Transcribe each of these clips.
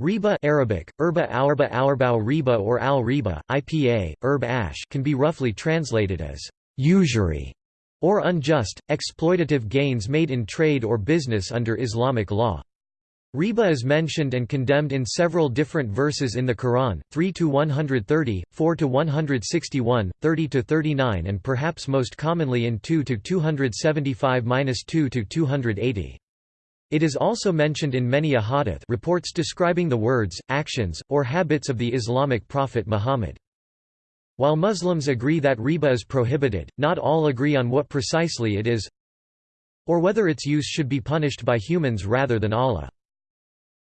Riba Arabic, Erba Aurba Aurbau Riba or Al Riba, IPA, Erb Ash can be roughly translated as usury or unjust, exploitative gains made in trade or business under Islamic law. Riba is mentioned and condemned in several different verses in the Quran, 3 to 130, 4–161, 30–39 and perhaps most commonly in 2–275–2–280. It is also mentioned in many ahadith reports describing the words, actions, or habits of the Islamic prophet Muhammad. While Muslims agree that riba is prohibited, not all agree on what precisely it is or whether its use should be punished by humans rather than Allah.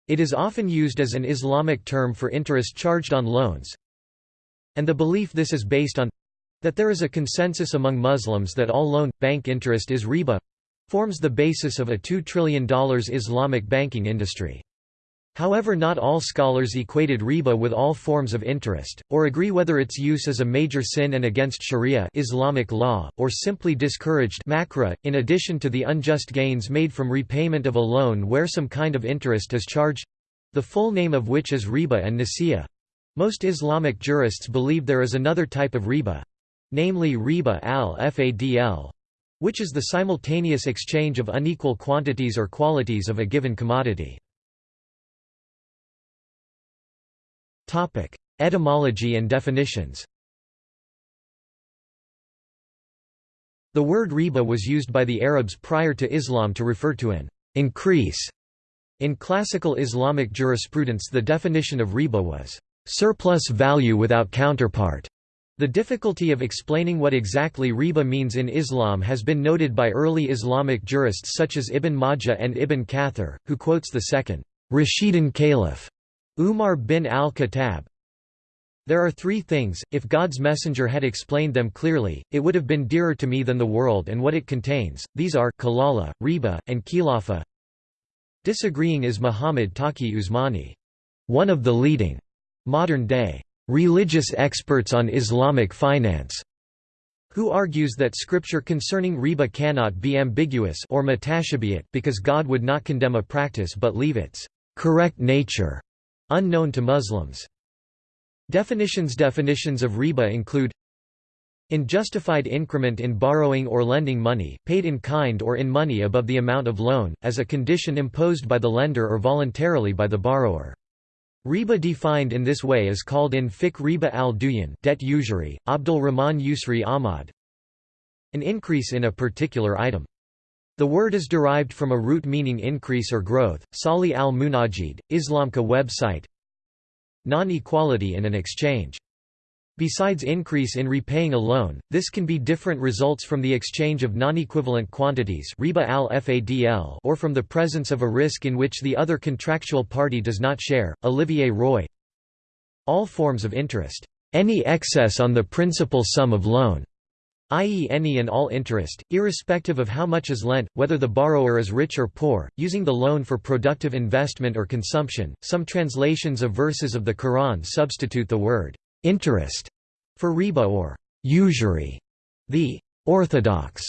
It is often used as an Islamic term for interest charged on loans, and the belief this is based on that there is a consensus among Muslims that all loan, bank interest is riba forms the basis of a $2 trillion Islamic banking industry. However not all scholars equated riba with all forms of interest, or agree whether its use is a major sin and against sharia Islamic law, or simply discouraged makruh, in addition to the unjust gains made from repayment of a loan where some kind of interest is charged—the full name of which is riba and nasiya. Most Islamic jurists believe there is another type of riba—namely riba al-fadl, which is the simultaneous exchange of unequal quantities or qualities of a given commodity. Etymology and definitions The word riba was used by the Arabs prior to Islam to refer to an increase. In classical Islamic jurisprudence the definition of riba was surplus value without counterpart. The difficulty of explaining what exactly riba means in Islam has been noted by early Islamic jurists such as Ibn Majah and Ibn Kathir, who quotes the second Rashidun Caliph, Umar bin al-Khattab. There are three things, if God's messenger had explained them clearly, it would have been dearer to me than the world and what it contains, these are kalala, riba, and khilafa. Disagreeing is Muhammad Taqi Usmani, one of the leading modern-day religious experts on Islamic finance, who argues that scripture concerning riba cannot be ambiguous or mutashabiyat because God would not condemn a practice but leave its correct nature unknown to Muslims. Definitions Definitions of riba include in justified increment in borrowing or lending money, paid in kind or in money above the amount of loan, as a condition imposed by the lender or voluntarily by the borrower. Riba defined in this way is called in fiqh riba al-duyan debt usury, Abdul Rahman Yusri Ahmad. An increase in a particular item. The word is derived from a root meaning increase or growth. Salih al-Munajid, IslamQA website. Non-equality in an exchange. Besides increase in repaying a loan, this can be different results from the exchange of non-equivalent quantities or from the presence of a risk in which the other contractual party does not share. Olivier Roy All forms of interest, any excess on the principal sum of loan, i.e. any and all interest, irrespective of how much is lent, whether the borrower is rich or poor, using the loan for productive investment or consumption. Some translations of verses of the Quran substitute the word interest for riba or usury. The orthodox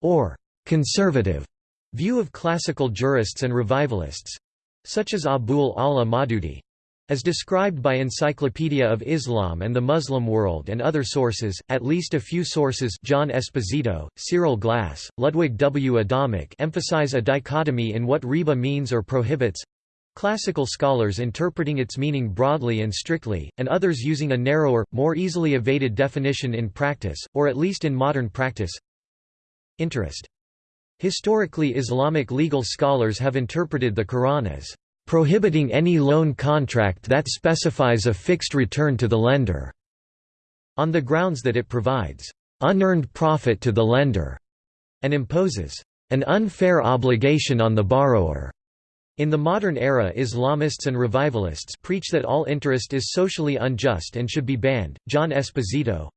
or conservative view of classical jurists and revivalists such as Abul A'la Maududi as described by Encyclopedia of Islam and the Muslim World and other sources, at least a few sources John Esposito, Cyril Glass, Ludwig W. Adamec emphasize a dichotomy in what riba means or prohibits, Classical scholars interpreting its meaning broadly and strictly, and others using a narrower, more easily evaded definition in practice, or at least in modern practice. Interest. Historically Islamic legal scholars have interpreted the Quran as prohibiting any loan contract that specifies a fixed return to the lender, on the grounds that it provides unearned profit to the lender, and imposes an unfair obligation on the borrower. In the modern era Islamists and revivalists preach that all interest is socially unjust and should be banned. John Esposito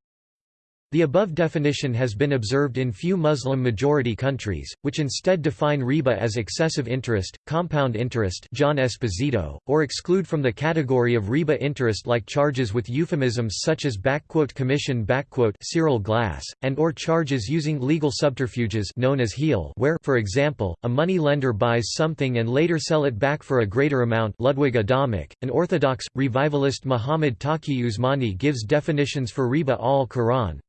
The above definition has been observed in few Muslim-majority countries, which instead define riba as excessive interest, compound interest John Esposito, or exclude from the category of riba interest like charges with euphemisms such as commission Cyril Glass, and or charges using legal subterfuges known as heel where, for example, a money lender buys something and later sell it back for a greater amount Ludwig Adamec, an orthodox, revivalist Muhammad Taqi Usmani gives definitions for riba al-Quran,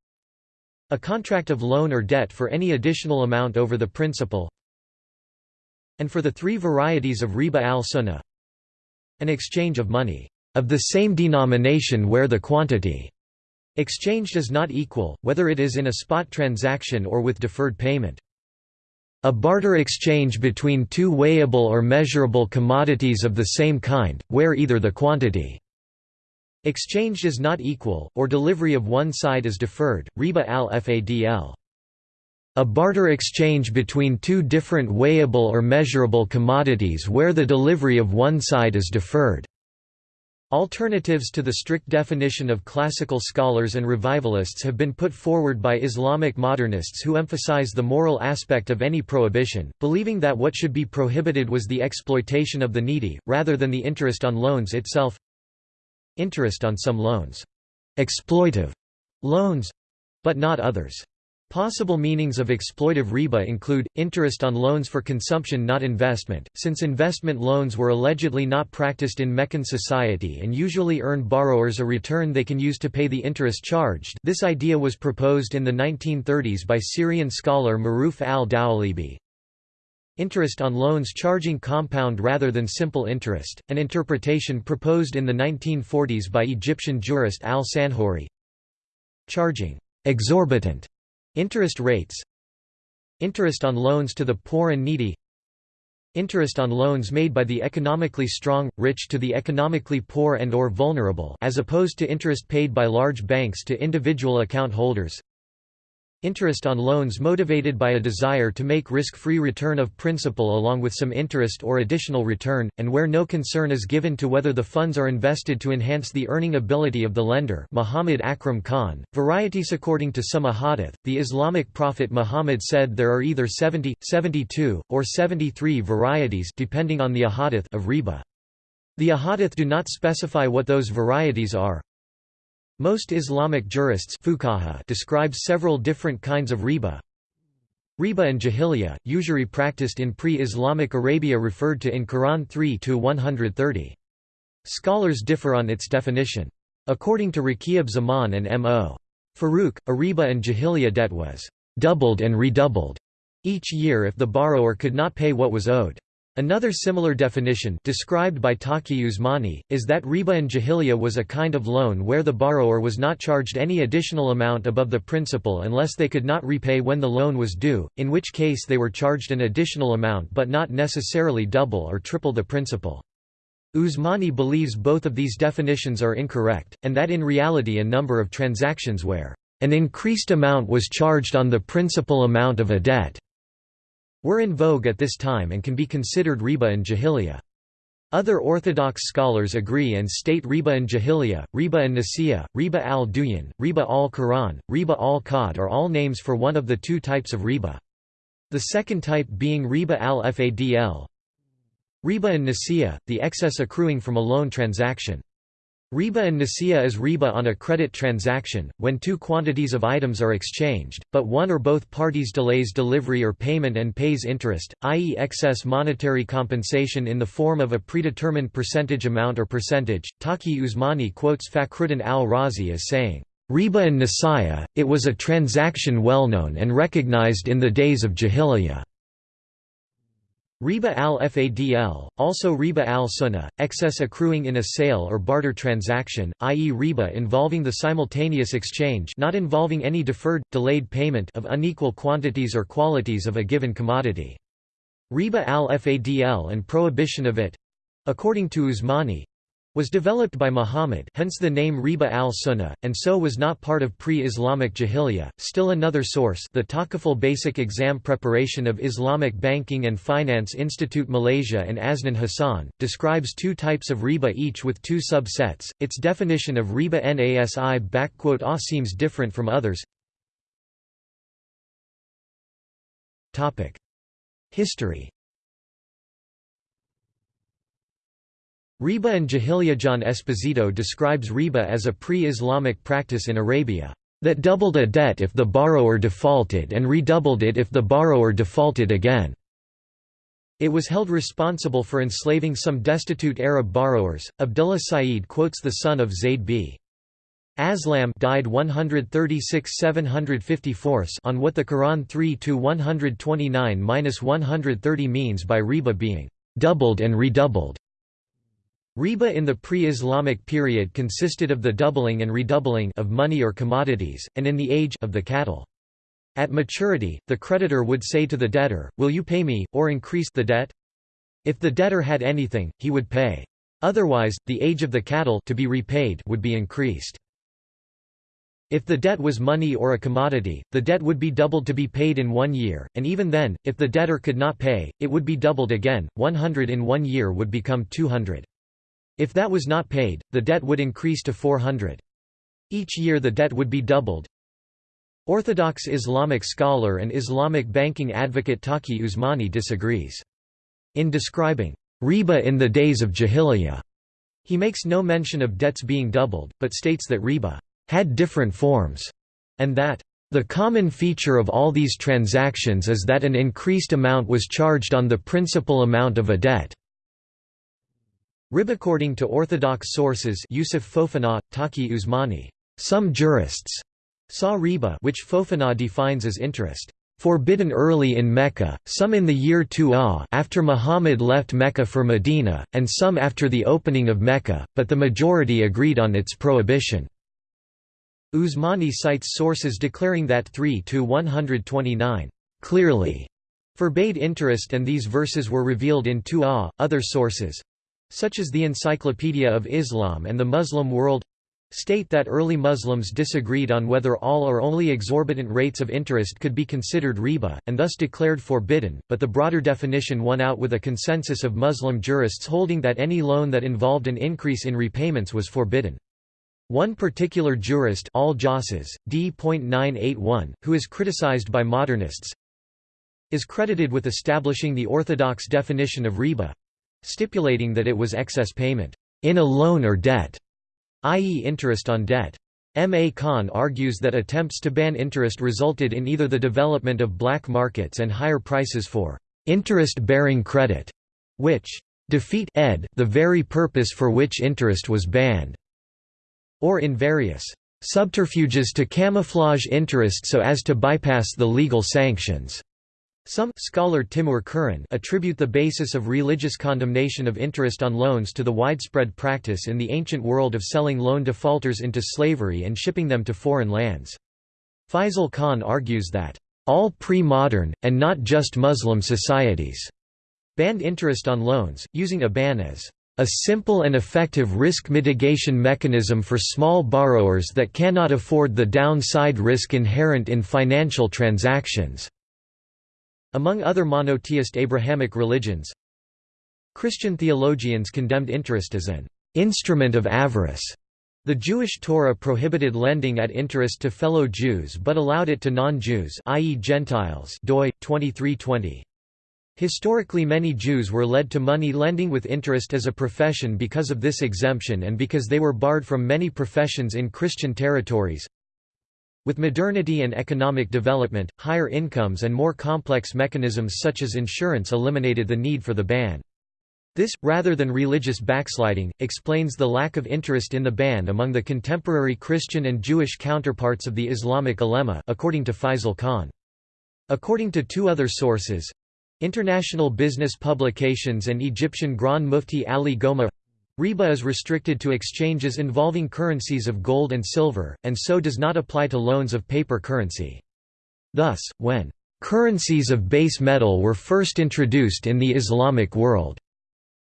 a contract of loan or debt for any additional amount over the principal and for the three varieties of riba al-sunnah an exchange of money of the same denomination where the quantity exchanged is not equal, whether it is in a spot transaction or with deferred payment. A barter exchange between two weighable or measurable commodities of the same kind, where either the quantity Exchanged is not equal, or delivery of one side is deferred, riba al-fadl. A barter exchange between two different weighable or measurable commodities where the delivery of one side is deferred. Alternatives to the strict definition of classical scholars and revivalists have been put forward by Islamic modernists who emphasize the moral aspect of any prohibition, believing that what should be prohibited was the exploitation of the needy, rather than the interest on loans itself. Interest on some loans. Exploitive loans but not others. Possible meanings of exploitive riba include, interest on loans for consumption not investment, since investment loans were allegedly not practiced in Meccan society and usually earned borrowers a return they can use to pay the interest charged this idea was proposed in the 1930s by Syrian scholar Maruf al-Dawalibi. Interest on loans charging compound rather than simple interest, an interpretation proposed in the 1940s by Egyptian jurist al-Sanhuri. Charging exorbitant interest rates Interest on loans to the poor and needy Interest on loans made by the economically strong, rich to the economically poor and or vulnerable as opposed to interest paid by large banks to individual account holders Interest on loans motivated by a desire to make risk-free return of principal along with some interest or additional return, and where no concern is given to whether the funds are invested to enhance the earning ability of the lender Muhammad Akram Khan, varieties According to some ahadith, the Islamic prophet Muhammad said there are either 70, 72, or 73 varieties depending on the ahadith of riba. The ahadith do not specify what those varieties are, most Islamic jurists describe several different kinds of riba. Riba and jahiliya, usury practiced in pre-Islamic Arabia referred to in Quran 3-130. Scholars differ on its definition. According to Rakib Zaman and M.O. Farouk, a riba and jahiliya debt was doubled and redoubled each year if the borrower could not pay what was owed. Another similar definition described by Taqi Usmani, is that riba and jahiliya was a kind of loan where the borrower was not charged any additional amount above the principal unless they could not repay when the loan was due, in which case they were charged an additional amount but not necessarily double or triple the principal. Usmani believes both of these definitions are incorrect, and that in reality a number of transactions where an increased amount was charged on the principal amount of a debt were in vogue at this time and can be considered riba and jahiliya. Other Orthodox scholars agree and state riba and jahiliya, riba and nasiya, riba al-duyan, riba al-Quran, riba al-qad are all names for one of the two types of riba. The second type being riba al-fadl. Riba and nasiya, the excess accruing from a loan transaction. Riba and nasiya is riba on a credit transaction, when two quantities of items are exchanged, but one or both parties delays delivery or payment and pays interest, i.e. excess monetary compensation in the form of a predetermined percentage amount or percentage. Taqi Usmani quotes Fakhruddin al-Razi as saying, Riba and Nasiya, it was a transaction well known and recognized in the days of Jahiliyyah. Riba al-Fadl, also riba al-Sunnah, excess accruing in a sale or barter transaction, i.e. riba involving the simultaneous exchange not involving any deferred, delayed payment of unequal quantities or qualities of a given commodity. Riba al-Fadl and prohibition of it—according to Usmani, was developed by Muhammad hence the name Riba al-Sunnah, and so was not part of pre-Islamic Jahiliyyah. Still another source the Takaful Basic Exam Preparation of Islamic Banking and Finance Institute Malaysia and Aznan Hassan, describes two types of Riba each with two subsets, its definition of Riba Nasi ah, seems different from others. History Riba and Jahiliya John Esposito describes riba as a pre-Islamic practice in Arabia, "...that doubled a debt if the borrower defaulted and redoubled it if the borrower defaulted again." It was held responsible for enslaving some destitute Arab borrowers. Abdullah Said quotes the son of Zayd b. Aslam died 136 754 on what the Quran 3 to 129-130 means by riba being doubled and redoubled. Riba in the pre-Islamic period consisted of the doubling and redoubling of money or commodities, and in the age of the cattle. At maturity, the creditor would say to the debtor, Will you pay me, or increase the debt? If the debtor had anything, he would pay. Otherwise, the age of the cattle to be repaid would be increased. If the debt was money or a commodity, the debt would be doubled to be paid in one year, and even then, if the debtor could not pay, it would be doubled again, 100 in one year would become 200. If that was not paid, the debt would increase to 400. Each year the debt would be doubled. Orthodox Islamic scholar and Islamic banking advocate Taqi Usmani disagrees. In describing riba in the days of Jahiliyyah, he makes no mention of debts being doubled, but states that riba had different forms, and that the common feature of all these transactions is that an increased amount was charged on the principal amount of a debt. Rib according to orthodox sources Yusuf Fofana, Taqi Usmani, some jurists saw riba which Fofana defines as interest forbidden early in Mecca, some in the year 2 after Muhammad left Mecca for Medina, and some after the opening of Mecca, but the majority agreed on its prohibition. Usmani cites sources declaring that 3 to 129 clearly forbade interest and these verses were revealed in 2a. Other sources such as the Encyclopedia of Islam and the Muslim World state that early Muslims disagreed on whether all or only exorbitant rates of interest could be considered riba, and thus declared forbidden, but the broader definition won out with a consensus of Muslim jurists holding that any loan that involved an increase in repayments was forbidden. One particular jurist Al-Jassas, D.981, who is criticized by modernists, is credited with establishing the orthodox definition of riba, stipulating that it was excess payment in a loan or debt, i.e. interest on debt. M. A. Khan argues that attempts to ban interest resulted in either the development of black markets and higher prices for interest-bearing credit, which defeat ed the very purpose for which interest was banned, or in various subterfuges to camouflage interest so as to bypass the legal sanctions. Some scholar Timur Kuran attribute the basis of religious condemnation of interest on loans to the widespread practice in the ancient world of selling loan defaulters into slavery and shipping them to foreign lands. Faisal Khan argues that, "...all pre-modern, and not just Muslim societies," banned interest on loans, using a ban as a simple and effective risk mitigation mechanism for small borrowers that cannot afford the downside risk inherent in financial transactions." Among other monotheist Abrahamic religions, Christian theologians condemned interest as an instrument of avarice. The Jewish Torah prohibited lending at interest to fellow Jews but allowed it to non-Jews i.e. Gentiles doi, 2320. Historically many Jews were led to money lending with interest as a profession because of this exemption and because they were barred from many professions in Christian territories. With modernity and economic development, higher incomes and more complex mechanisms such as insurance eliminated the need for the ban. This, rather than religious backsliding, explains the lack of interest in the ban among the contemporary Christian and Jewish counterparts of the Islamic ulema according to Faisal Khan. According to two other sources, International business publications and Egyptian Grand Mufti Ali Gomaa Riba is restricted to exchanges involving currencies of gold and silver, and so does not apply to loans of paper currency. Thus, when currencies of base metal were first introduced in the Islamic world,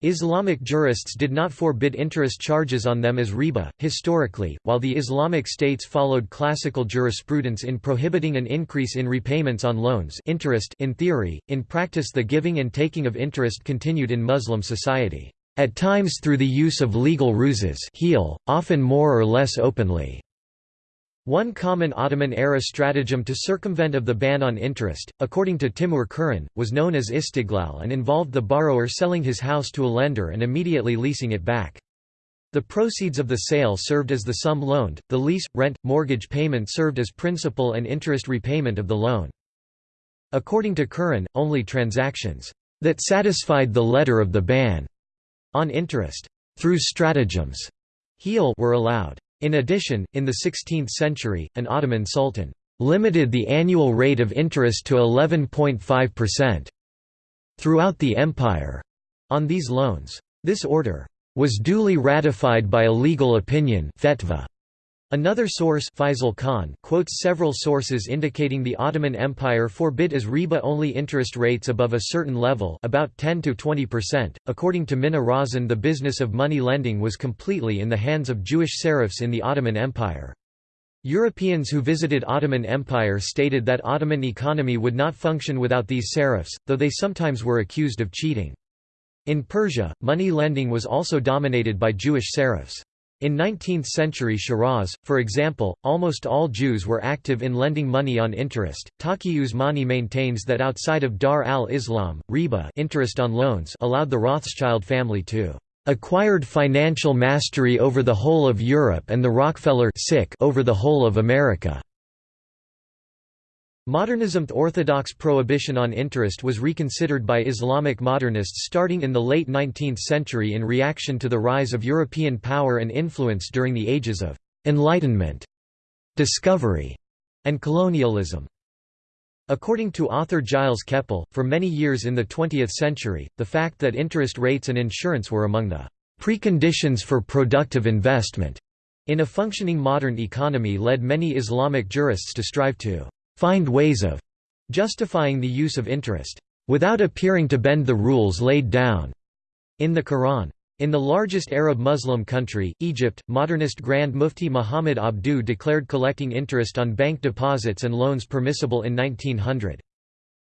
Islamic jurists did not forbid interest charges on them as riba. Historically, while the Islamic states followed classical jurisprudence in prohibiting an increase in repayments on loans, interest in theory, in practice the giving and taking of interest continued in Muslim society, at times through the use of legal ruses, heel, often more or less openly. One common Ottoman-era stratagem to circumvent of the ban on interest, according to Timur Kuran, was known as istiglal and involved the borrower selling his house to a lender and immediately leasing it back. The proceeds of the sale served as the sum loaned, the lease, rent, mortgage payment served as principal and interest repayment of the loan. According to Kuran, only transactions that satisfied the letter of the ban on interest through stratagems were allowed. In addition, in the 16th century, an Ottoman sultan limited the annual rate of interest to 11.5% throughout the empire on these loans. This order was duly ratified by a legal opinion fetva Another source Faisal Khan quotes several sources indicating the Ottoman Empire forbid as riba-only interest rates above a certain level about 10 to 20%. According to Minna Razan the business of money lending was completely in the hands of Jewish serfs in the Ottoman Empire. Europeans who visited Ottoman Empire stated that Ottoman economy would not function without these serfs, though they sometimes were accused of cheating. In Persia, money lending was also dominated by Jewish serfs. In 19th-century Shiraz, for example, almost all Jews were active in lending money on interest. Taqi Usmani maintains that outside of Dar al-Islam, riba interest on loans allowed the Rothschild family to acquired financial mastery over the whole of Europe and the Rockefeller over the whole of America. Modernism's orthodox prohibition on interest was reconsidered by Islamic modernists starting in the late 19th century in reaction to the rise of European power and influence during the ages of «enlightenment», «discovery» and colonialism. According to author Gilles Kepel, for many years in the 20th century, the fact that interest rates and insurance were among the «preconditions for productive investment» in a functioning modern economy led many Islamic jurists to strive to find ways of justifying the use of interest, without appearing to bend the rules laid down in the Quran. In the largest Arab Muslim country, Egypt, modernist Grand Mufti Muhammad Abduh declared collecting interest on bank deposits and loans permissible in 1900.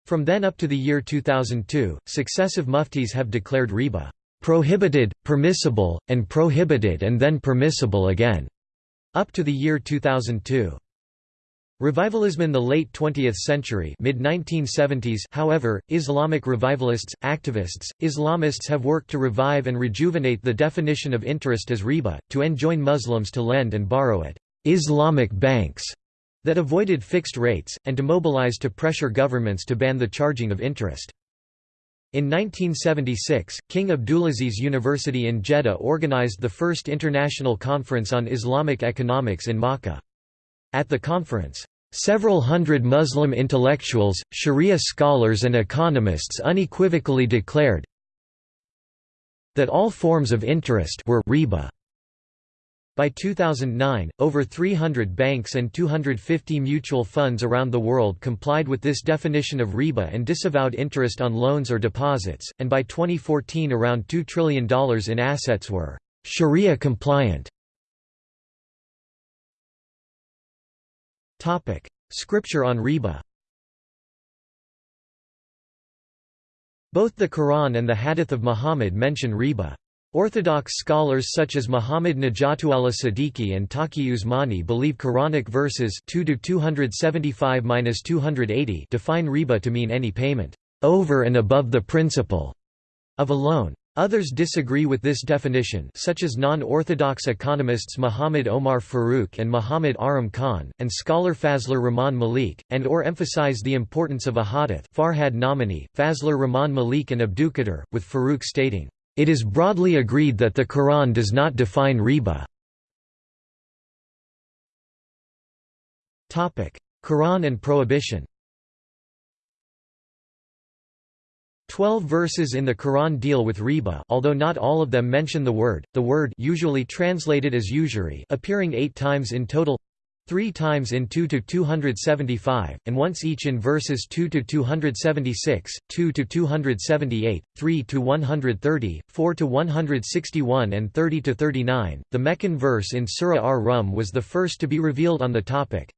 From then up to the year 2002, successive muftis have declared riba prohibited, permissible, and prohibited and then permissible again, up to the year 2002. Revivalism in the late 20th century mid-1970s however, Islamic revivalists, activists, Islamists have worked to revive and rejuvenate the definition of interest as riba, to enjoin Muslims to lend and borrow at «Islamic banks» that avoided fixed rates, and to mobilize to pressure governments to ban the charging of interest. In 1976, King Abdulaziz University in Jeddah organized the first international conference on Islamic economics in Makkah. At the conference, Several hundred Muslim intellectuals, Sharia scholars and economists unequivocally declared that all forms of interest were riba. By 2009, over 300 banks and 250 mutual funds around the world complied with this definition of riba and disavowed interest on loans or deposits, and by 2014 around $2 trillion in assets were Sharia compliant. Topic: Scripture on riba. Both the Quran and the Hadith of Muhammad mention riba. Orthodox scholars such as Muhammad Najatullah Siddiqui and Taqi Usmani believe Quranic verses 2 275-280 define riba to mean any payment over and above the principal of a loan. Others disagree with this definition such as non-orthodox economists Muhammad Omar Farouk and Muhammad Akram Khan, and scholar Fazlur Rahman Malik, and or emphasize the importance of a hadith Farhad Nomani, Fazlur Rahman Malik and Abdulqadir, with Farouk stating, "...it is broadly agreed that the Quran does not define riba." Quran and prohibition Twelve verses in the Quran deal with riba although not all of them mention the word, the word usually translated as usury appearing eight times in total three times in 2 to 275, and once each in verses 2 to 276, 2 to 278, 3 to 130, 4 to 161, and 30 to 39. The Meccan verse in Surah Ar-Rum was the first to be revealed on the topic,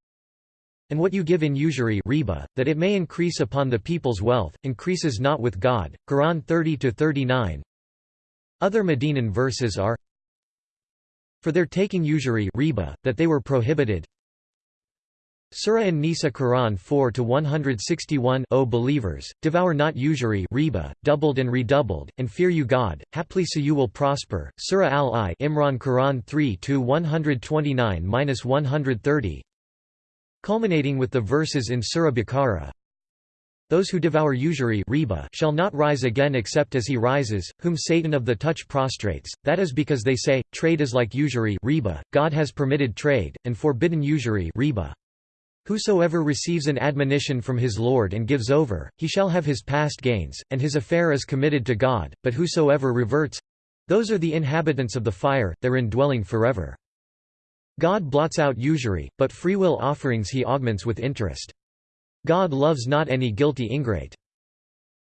and what you give in usury riba, that it may increase upon the people's wealth, increases not with God. Quran 30-39 Other Medinan verses are For their taking usury riba, that they were prohibited. Surah An-Nisa Quran 4 to 161 O believers devour not usury riba doubled and redoubled and fear you God. Haply so you will prosper. Surah Al-I Imran Quran 3 to 129-130 culminating with the verses in Surah Baqarah those who devour usury riba shall not rise again except as he rises, whom Satan of the touch prostrates, that is because they say, trade is like usury riba, God has permitted trade, and forbidden usury riba. Whosoever receives an admonition from his Lord and gives over, he shall have his past gains, and his affair is committed to God, but whosoever reverts—those are the inhabitants of the fire, therein dwelling forever. God blots out usury, but freewill offerings he augments with interest. God loves not any guilty ingrate.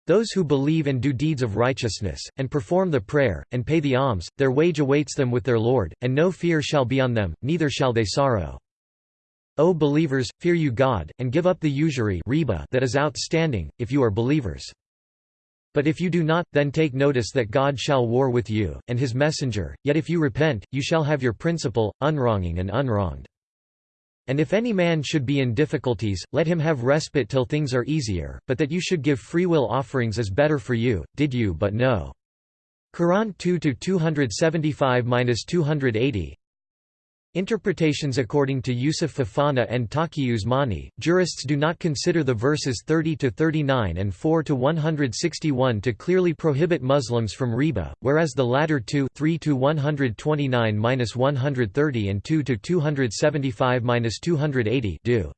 Those who believe and do deeds of righteousness, and perform the prayer, and pay the alms, their wage awaits them with their Lord, and no fear shall be on them, neither shall they sorrow. O believers, fear you God, and give up the usury that is outstanding, if you are believers. But if you do not, then take notice that God shall war with you, and his messenger, yet if you repent, you shall have your principal, unwronging and unwronged. And if any man should be in difficulties, let him have respite till things are easier, but that you should give freewill offerings is better for you, did you but know. Quran 2-275-280 Interpretations According to Yusuf Fofana and Taqi Usmani, jurists do not consider the verses 30–39 and 4–161 to clearly prohibit Muslims from riba, whereas the latter two 3–129–130 and 2–275–280 do.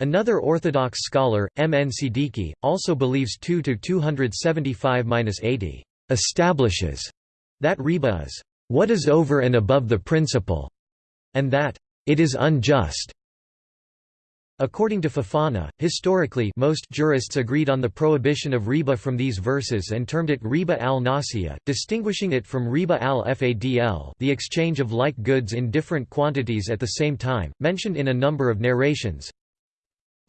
Another Orthodox scholar, M. N. Siddiqui, also believes 2–275–80 establishes that riba is what is over and above the principle and that it is unjust. According to Fofana, historically most jurists agreed on the prohibition of riba from these verses and termed it riba al-nasiya, distinguishing it from riba al-fadl the exchange of like goods in different quantities at the same time, mentioned in a number of narrations.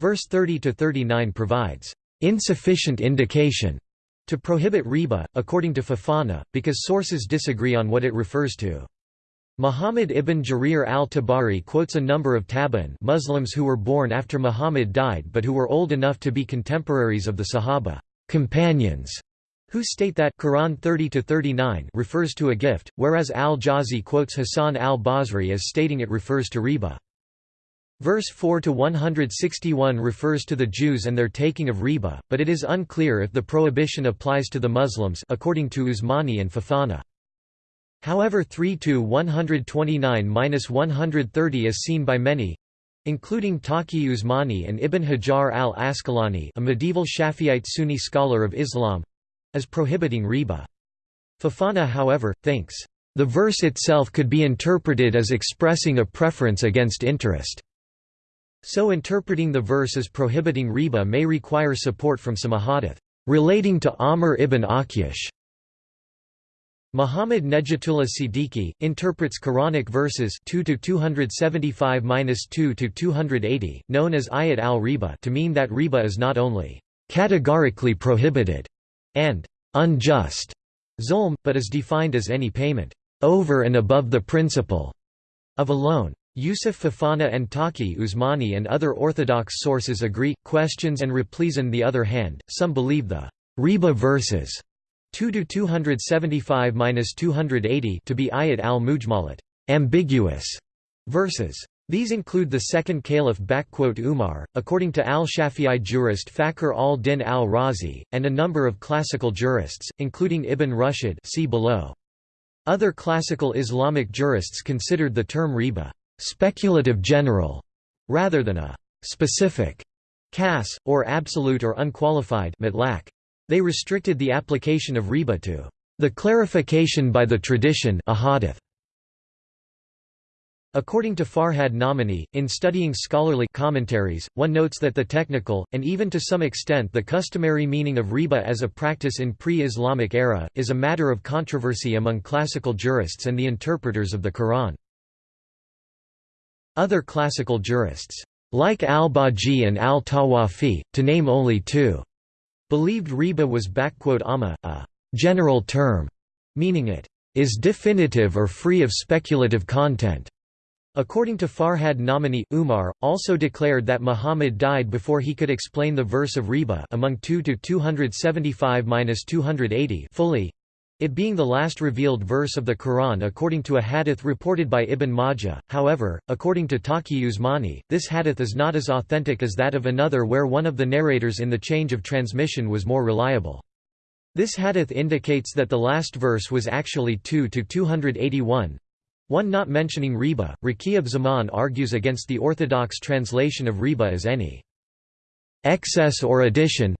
Verse 30–39 provides, "...insufficient indication." to prohibit riba, according to Fofana, because sources disagree on what it refers to. Muhammad ibn Jarir al-Tabari quotes a number of tabi'in Muslims who were born after Muhammad died but who were old enough to be contemporaries of the Sahaba companions, who state that Quran 30-39 refers to a gift, whereas al-Jazi quotes Hassan al-Basri as stating it refers to riba. Verse 4 to 161 refers to the Jews and their taking of riba, but it is unclear if the prohibition applies to the Muslims according to Usmani and Fofana. However 3 to 129–130 is seen by many including Taqi Usmani and Ibn Hajar al-Asqalani a medieval Shafi'ite Sunni scholar of Islam as prohibiting riba. Fofana however, thinks, "...the verse itself could be interpreted as expressing a preference against interest." So interpreting the verse as prohibiting riba may require support from some ahadith relating to Amr ibn Akhyash Muhammad Nejatullah Siddiqui, interprets Quranic verses 2 to 275-2-280, known as Ayat al-Riba to mean that riba is not only «categorically prohibited» and «unjust» zulm, but is defined as any payment «over and above the principle» of a loan. Yusuf Fofana and Taqi Usmani and other orthodox sources agree. Questions and replies on the other hand, some believe the riba verses 2 to 275-280 to be ayat al-mujmalat, ambiguous verses. These include the second caliph Umar, according to al-Shafi'i jurist Fakhr al-Din al-Razi, and a number of classical jurists, including Ibn Rushd see below. Other classical Islamic jurists considered the term riba speculative general, rather than a specific kas, or absolute or unqualified mutlaq. They restricted the application of riba to the clarification by the tradition ahadith. According to Farhad Nomani, in studying scholarly commentaries, one notes that the technical, and even to some extent the customary meaning of riba as a practice in pre-Islamic era, is a matter of controversy among classical jurists and the interpreters of the Quran. Other classical jurists, like al-Baji and al-Tawafi, to name only two, Believed riba was amma, a general term, meaning it is definitive or free of speculative content. According to Farhad Nomani, Umar, also declared that Muhammad died before he could explain the verse of Riba among 2 to 275–280 fully, it being the last revealed verse of the Quran according to a hadith reported by Ibn Majah. However, according to Taqi Usmani, this hadith is not as authentic as that of another where one of the narrators in the change of transmission was more reliable. This hadith indicates that the last verse was actually 2 to 281, one not mentioning riba, Raqi Zaman argues against the orthodox translation of riba as any excess or addition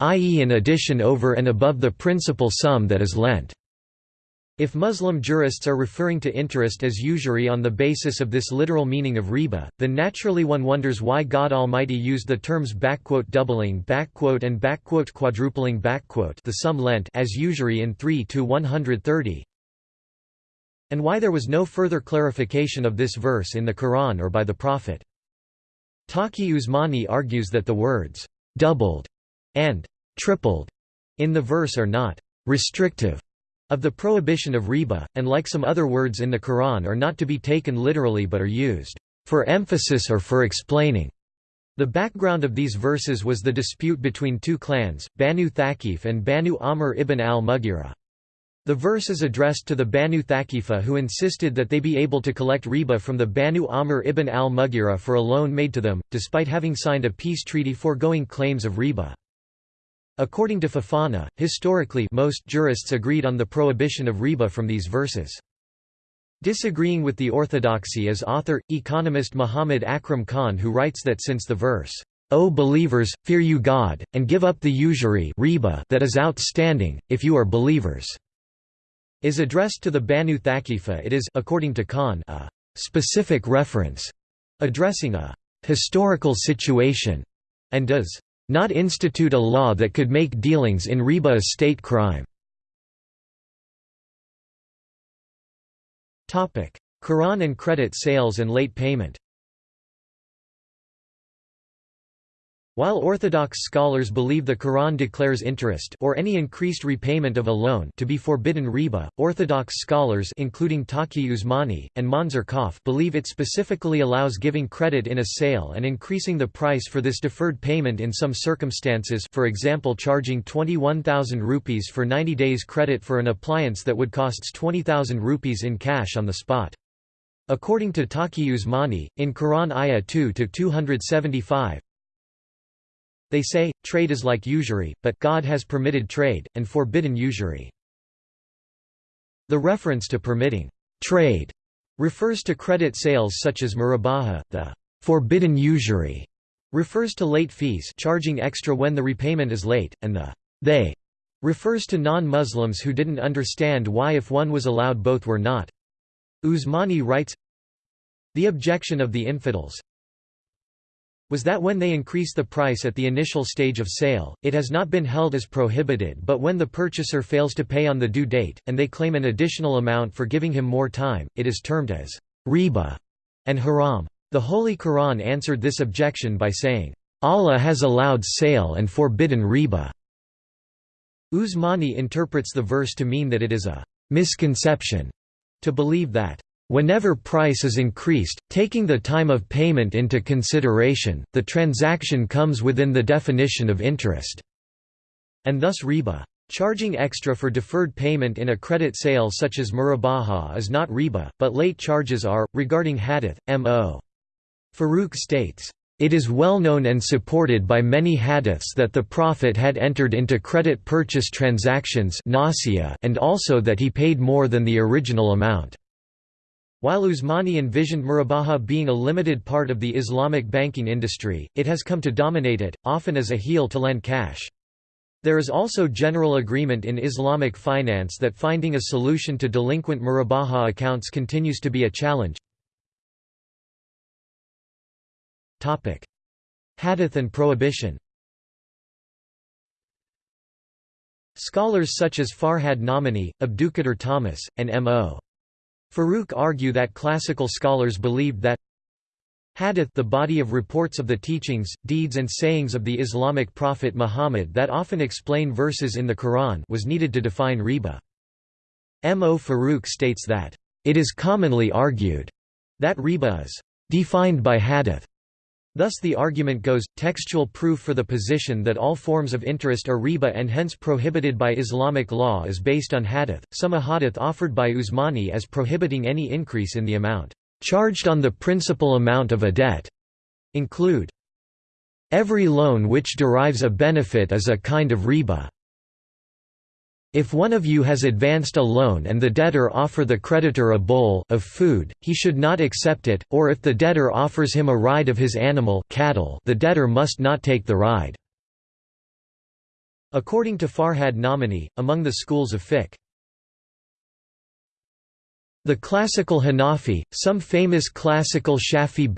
i.e. an addition over and above the principal sum that is lent. If Muslim jurists are referring to interest as usury on the basis of this literal meaning of riba, then naturally one wonders why God Almighty used the terms doubling and quadrupling the sum lent as usury in 3 to 130 and why there was no further clarification of this verse in the Quran or by the Prophet. Taqi Usmani argues that the words, doubled and tripled in the verse are not restrictive of the prohibition of riba, and like some other words in the Quran are not to be taken literally but are used for emphasis or for explaining. The background of these verses was the dispute between two clans, Banu Thaqif and Banu Amr ibn al-Mughira. The verse is addressed to the Banu Thaqifa who insisted that they be able to collect riba from the Banu Amr ibn al-Mughira for a loan made to them, despite having signed a peace treaty foregoing claims of riba. According to Fofana, historically most jurists agreed on the prohibition of riba from these verses. Disagreeing with the orthodoxy is author, economist Muhammad Akram Khan who writes that since the verse, O believers, fear you God, and give up the usury riba that is outstanding, if you are believers is addressed to the Banu Thaqifa it is according to Khan a specific reference addressing a historical situation and does not institute a law that could make dealings in riba a state crime. Quran and credit sales and late payment While Orthodox scholars believe the Quran declares interest or any increased repayment of a loan to be forbidden riba, Orthodox scholars including Taqi Usmani, and Monzer Kahf believe it specifically allows giving credit in a sale and increasing the price for this deferred payment in some circumstances for example charging 21,000 rupees for 90 days credit for an appliance that would costs 20,000 rupees in cash on the spot. According to Taqi Usmani, in Quran Ayah 2-275, they say, trade is like usury, but God has permitted trade, and forbidden usury. The reference to permitting trade refers to credit sales such as murabaha, the forbidden usury refers to late fees charging extra when the repayment is late, and the they refers to non-Muslims who didn't understand why if one was allowed both were not. Usmani writes, The objection of the infidels, was that when they increase the price at the initial stage of sale, it has not been held as prohibited but when the purchaser fails to pay on the due date, and they claim an additional amount for giving him more time, it is termed as riba and haram. The Holy Quran answered this objection by saying, Allah has allowed sale and forbidden riba. Usmani interprets the verse to mean that it is a misconception to believe that Whenever price is increased, taking the time of payment into consideration, the transaction comes within the definition of interest, and thus riba. Charging extra for deferred payment in a credit sale such as murabaha is not riba, but late charges are. Regarding hadith, M.O. Farouk states, it is well known and supported by many hadiths that the Prophet had entered into credit purchase transactions and also that he paid more than the original amount. While Usmani envisioned murabaha being a limited part of the Islamic banking industry, it has come to dominate it, often as a heel to lend cash. There is also general agreement in Islamic finance that finding a solution to delinquent murabaha accounts continues to be a challenge. Hadith and prohibition Scholars such as Farhad Nomani, Abdulkadir Thomas, and M.O. Farouk argue that classical scholars believed that Hadith the body of reports of the teachings, deeds and sayings of the Islamic prophet Muhammad that often explain verses in the Quran was needed to define riba. M. O. Farouk states that, "...it is commonly argued." that riba is defined by hadith. Thus the argument goes, textual proof for the position that all forms of interest are riba and hence prohibited by Islamic law is based on hadith, some ahadith offered by Usmani as prohibiting any increase in the amount charged on the principal amount of a debt include Every loan which derives a benefit is a kind of riba. If one of you has advanced a loan and the debtor offer the creditor a bowl of food, he should not accept it, or if the debtor offers him a ride of his animal cattle, the debtor must not take the ride. According to Farhad Nomani, among the schools of fiqh, the classical Hanafi, some famous classical Shafi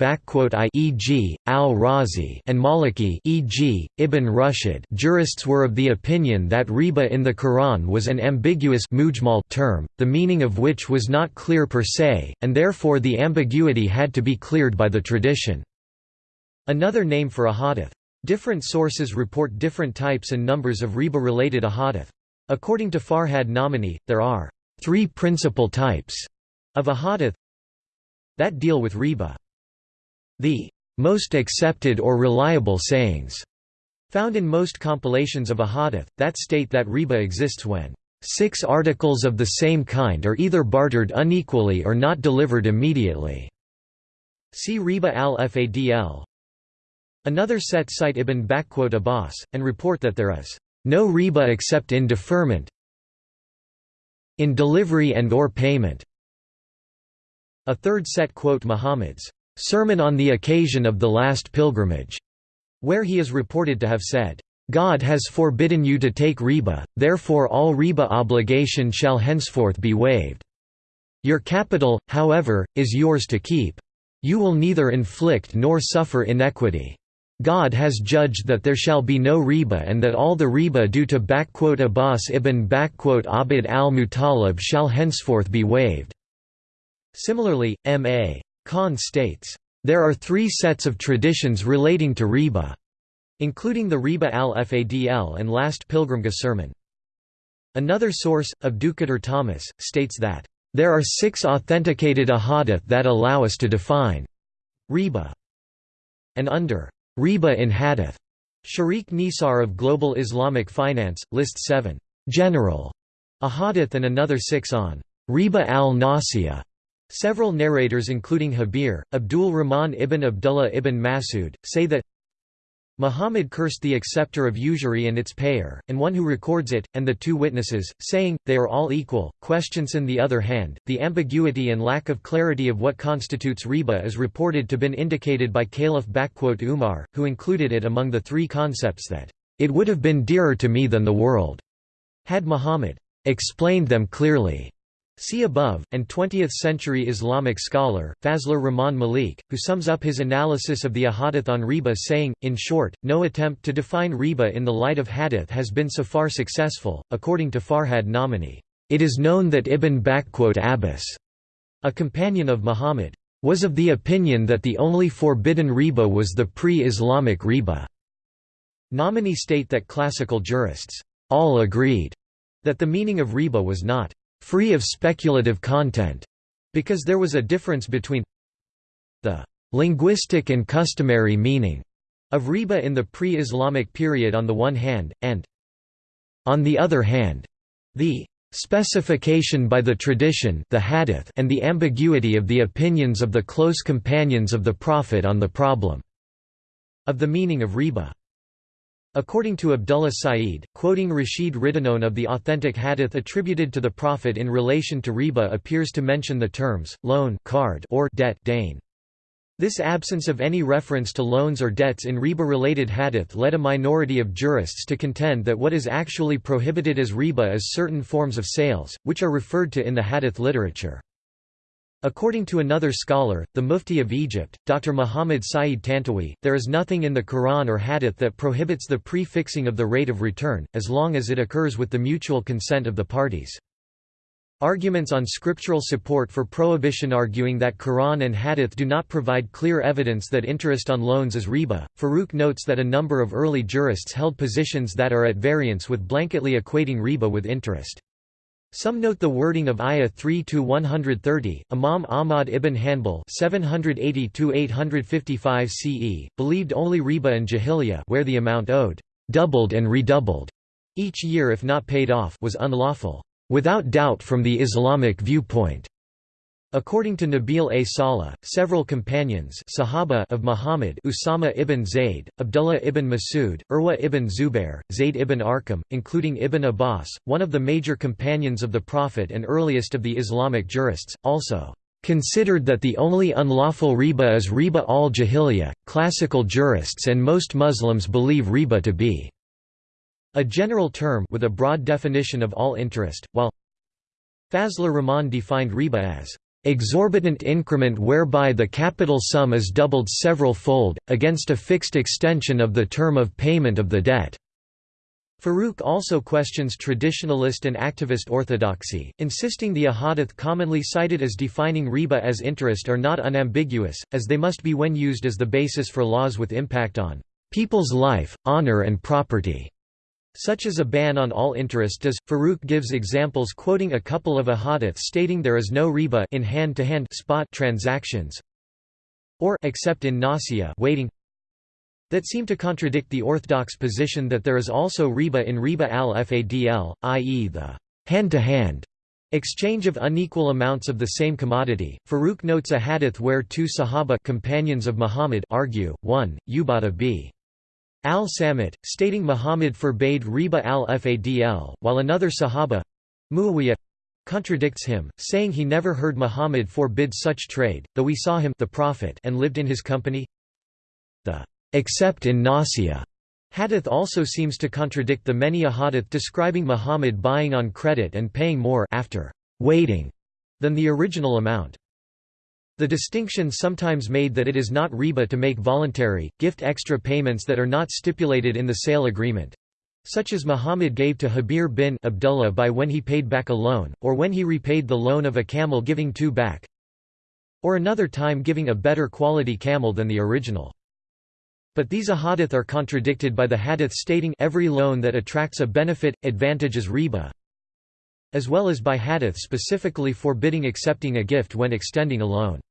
e.g., al-Razi and Maliki e.g., Ibn Rushd jurists were of the opinion that riba in the Quran was an ambiguous mujmal term, the meaning of which was not clear per se, and therefore the ambiguity had to be cleared by the tradition. Another name for ahadith. Different sources report different types and numbers of riba-related ahadith. According to Farhad Nomani, there are three principal types of a hadith that deal with riba. The most accepted or reliable sayings found in most compilations of a hadith, that state that riba exists when six articles of the same kind are either bartered unequally or not delivered immediately. See riba al-Fadl. Another set cite Ibn Abbas, and report that there is no riba except in deferment in delivery and or payment a third set quote Muhammad's sermon on the occasion of the last pilgrimage, where he is reported to have said, God has forbidden you to take riba, therefore all riba obligation shall henceforth be waived. Your capital, however, is yours to keep. You will neither inflict nor suffer inequity. God has judged that there shall be no riba and that all the riba due to Abbas ibn Abd al-Muttalib shall henceforth be waived. Similarly, M.A. Khan states, "...there are three sets of traditions relating to riba," including the Riba al-Fadl and Last Pilgrimage sermon. Another source, Abdulkadir Thomas, states that, "...there are six authenticated ahadith that allow us to define riba." And under riba in hadith, Shariq Nisar of Global Islamic Finance, lists seven general ahadith and another six on riba al-Nasiya Several narrators including Habir, Abdul Rahman ibn Abdullah ibn Masud, say that Muhammad cursed the acceptor of usury and its payer, and one who records it, and the two witnesses, saying, they are all equal. Questions on the other hand, the ambiguity and lack of clarity of what constitutes riba is reported to have been indicated by Caliph Umar, who included it among the three concepts that, it would have been dearer to me than the world, had Muhammad explained them clearly. See above, and 20th-century Islamic scholar, Fazlur Rahman Malik, who sums up his analysis of the ahadith on riba saying, in short, no attempt to define riba in the light of hadith has been so far successful. According to Farhad Nomani, it is known that Ibn Abbas, a companion of Muhammad, was of the opinion that the only forbidden riba was the pre-Islamic riba. Nomani state that classical jurists all agreed that the meaning of riba was not free of speculative content, because there was a difference between the linguistic and customary meaning of riba in the pre-Islamic period on the one hand, and on the other hand, the specification by the tradition the hadith and the ambiguity of the opinions of the close companions of the Prophet on the problem of the meaning of riba. According to Abdullah Sa'id, quoting Rashid Rida none of the authentic hadith attributed to the Prophet in relation to riba appears to mention the terms, loan qard or debt dain. This absence of any reference to loans or debts in riba-related hadith led a minority of jurists to contend that what is actually prohibited as riba is certain forms of sales, which are referred to in the hadith literature. According to another scholar, the Mufti of Egypt, Dr. Muhammad Saeed Tantawi, there is nothing in the Quran or Hadith that prohibits the prefixing of the rate of return, as long as it occurs with the mutual consent of the parties. Arguments on scriptural support for prohibition arguing that Quran and Hadith do not provide clear evidence that interest on loans is riba. Farouk notes that a number of early jurists held positions that are at variance with blanketly equating riba with interest. Some note the wording of Ayah 3 to 130. Imam Ahmad ibn Hanbal (780–855 CE) believed only riba al-jahiliya, where the amount owed, doubled and redoubled, each year if not paid off, was unlawful, without doubt from the Islamic viewpoint. According to Nabil A. Saleh, several companions Sahaba of Muhammad Usama ibn Zayd, Abdullah ibn Masud, Urwa ibn Zubair, Zayd ibn Arqam, including Ibn Abbas, one of the major companions of the Prophet and earliest of the Islamic jurists, also considered that the only unlawful riba is riba al-jahiliya. Classical jurists and most Muslims believe riba to be a general term with a broad definition of all interest, while Fazlur Rahman defined riba as exorbitant increment whereby the capital sum is doubled several-fold, against a fixed extension of the term of payment of the debt." Farouk also questions traditionalist and activist orthodoxy, insisting the ahadith commonly cited as defining riba as interest are not unambiguous, as they must be when used as the basis for laws with impact on people's life, honor and property such as a ban on all interest does. Farouk gives examples quoting a couple of ahadith stating there is no riba in hand-to-hand -hand spot transactions or except in nasiya waiting that seem to contradict the orthodox position that there is also riba in riba al-fadl, i.e. the hand-to-hand -hand exchange of unequal amounts of the same commodity. Farouk notes a hadith where two Sahaba companions of Muhammad argue, one, Ubadah b. Al-Samit, stating Muhammad forbade riba al-fadl, while another Sahaba Muawiyah contradicts him, saying he never heard Muhammad forbid such trade, though we saw him the Prophet and lived in his company. The except in Nasiya hadith also seems to contradict the many ahadith describing Muhammad buying on credit and paying more after waiting than the original amount. The distinction sometimes made that it is not riba to make voluntary, gift extra payments that are not stipulated in the sale agreement such as Muhammad gave to Habir bin Abdullah by when he paid back a loan, or when he repaid the loan of a camel giving two back, or another time giving a better quality camel than the original. But these ahadith are contradicted by the hadith stating every loan that attracts a benefit, advantage is riba, as well as by hadith specifically forbidding accepting a gift when extending a loan.